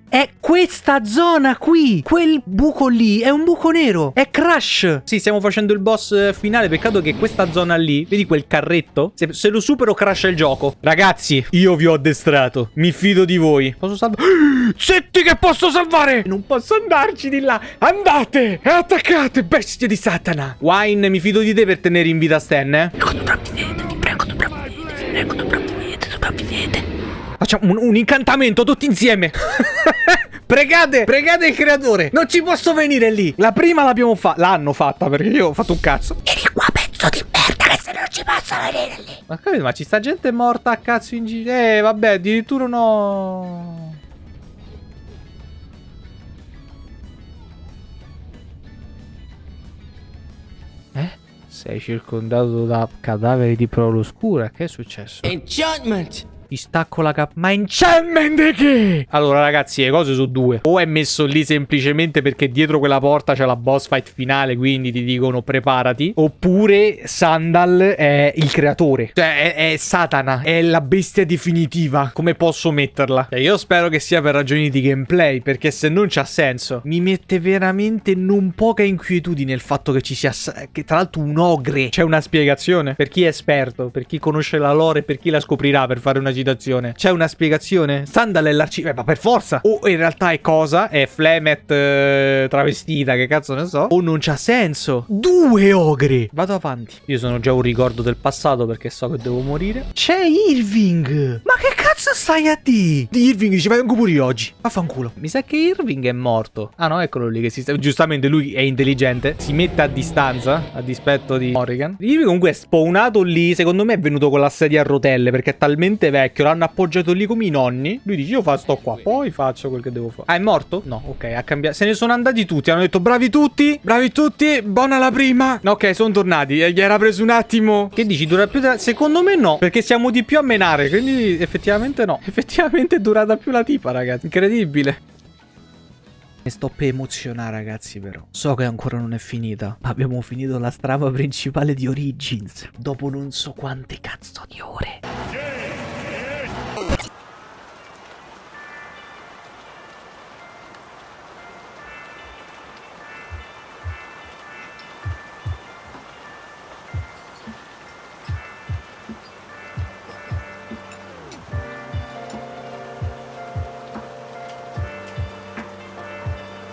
È questa zona qui. Quel buco lì è un buco nero. È Crash. Sì, stiamo facendo il boss eh, finale. Peccato che questa zona lì, vedi quel carretto? Se, se lo supero, crasha il gioco. Ragazzi, io vi ho addestrato. Mi fido di voi. Posso salvare? Setti che posso salvare! Non posso andarci di là. Andate e attaccate, bestie di Satana. Wine, mi fido di te per tenere in vita Stan, eh? Facciamo un, un incantamento tutti insieme. pregate, pregate il creatore. Non ci posso venire lì. La prima l'abbiamo fatta. L'hanno fatta perché io ho fatto un cazzo. Vieni qua, pezzo di merda, che se non ci posso venire lì. Ma capito, ma ci sta gente morta a cazzo in giro. Eh, vabbè, addirittura no. Sei circondato da cadaveri di prole oscura. Che è successo? Enchantment! Ti stacco la cap... Ma enchantment di che? Allora ragazzi, le cose sono due. O è messo lì semplicemente perché dietro quella porta c'è la boss fight finale, quindi ti dicono preparati. Oppure Sandal è il creatore. Cioè, è, è Satana. È la bestia definitiva. Come posso metterla? Cioè, io spero che sia per ragioni di gameplay, perché se non c'ha senso. Mi mette veramente non poca inquietudine il fatto che ci sia... Che tra l'altro un ogre. C'è una spiegazione? Per chi è esperto, per chi conosce la lore, per chi la scoprirà per fare una citazione. C'è una spiegazione? Sandal è l'arciere, ma per forza. O in realtà è cosa? È Flemet eh, travestita, che cazzo ne so. O non c'ha senso. Due ogre. Vado avanti. Io sono già un ricordo del passato perché so che devo morire. C'è Irving. Ma che cazzo stai a di? Di Irving ci vengo pure io oggi. Affanculo. Mi sa che Irving è morto. Ah no, eccolo lì che si sta... Giustamente lui è intelligente. Si mette a distanza, a dispetto di Morrigan. Irving comunque è spawnato lì. Secondo me è venuto con la sedia a rotelle perché è talmente vecchio. L'hanno appoggiato lì come i nonni. Lui dice io fa, sto qua. Poi faccio quel che devo fare. Ah, è morto? No, ok, ha cambiato. Se ne sono andati tutti. Hanno detto bravi tutti. Bravi tutti. Buona la prima. No, ok, sono tornati. E Gli era preso un attimo. Che dici? Dura più da... Secondo me no. Perché siamo di più a menare. Quindi effettivamente no. Effettivamente è durata più la tipa, ragazzi. Incredibile. Mi sto per emozionare ragazzi però So che ancora non è finita Ma abbiamo finito la strada principale di Origins Dopo non so quante cazzo di ore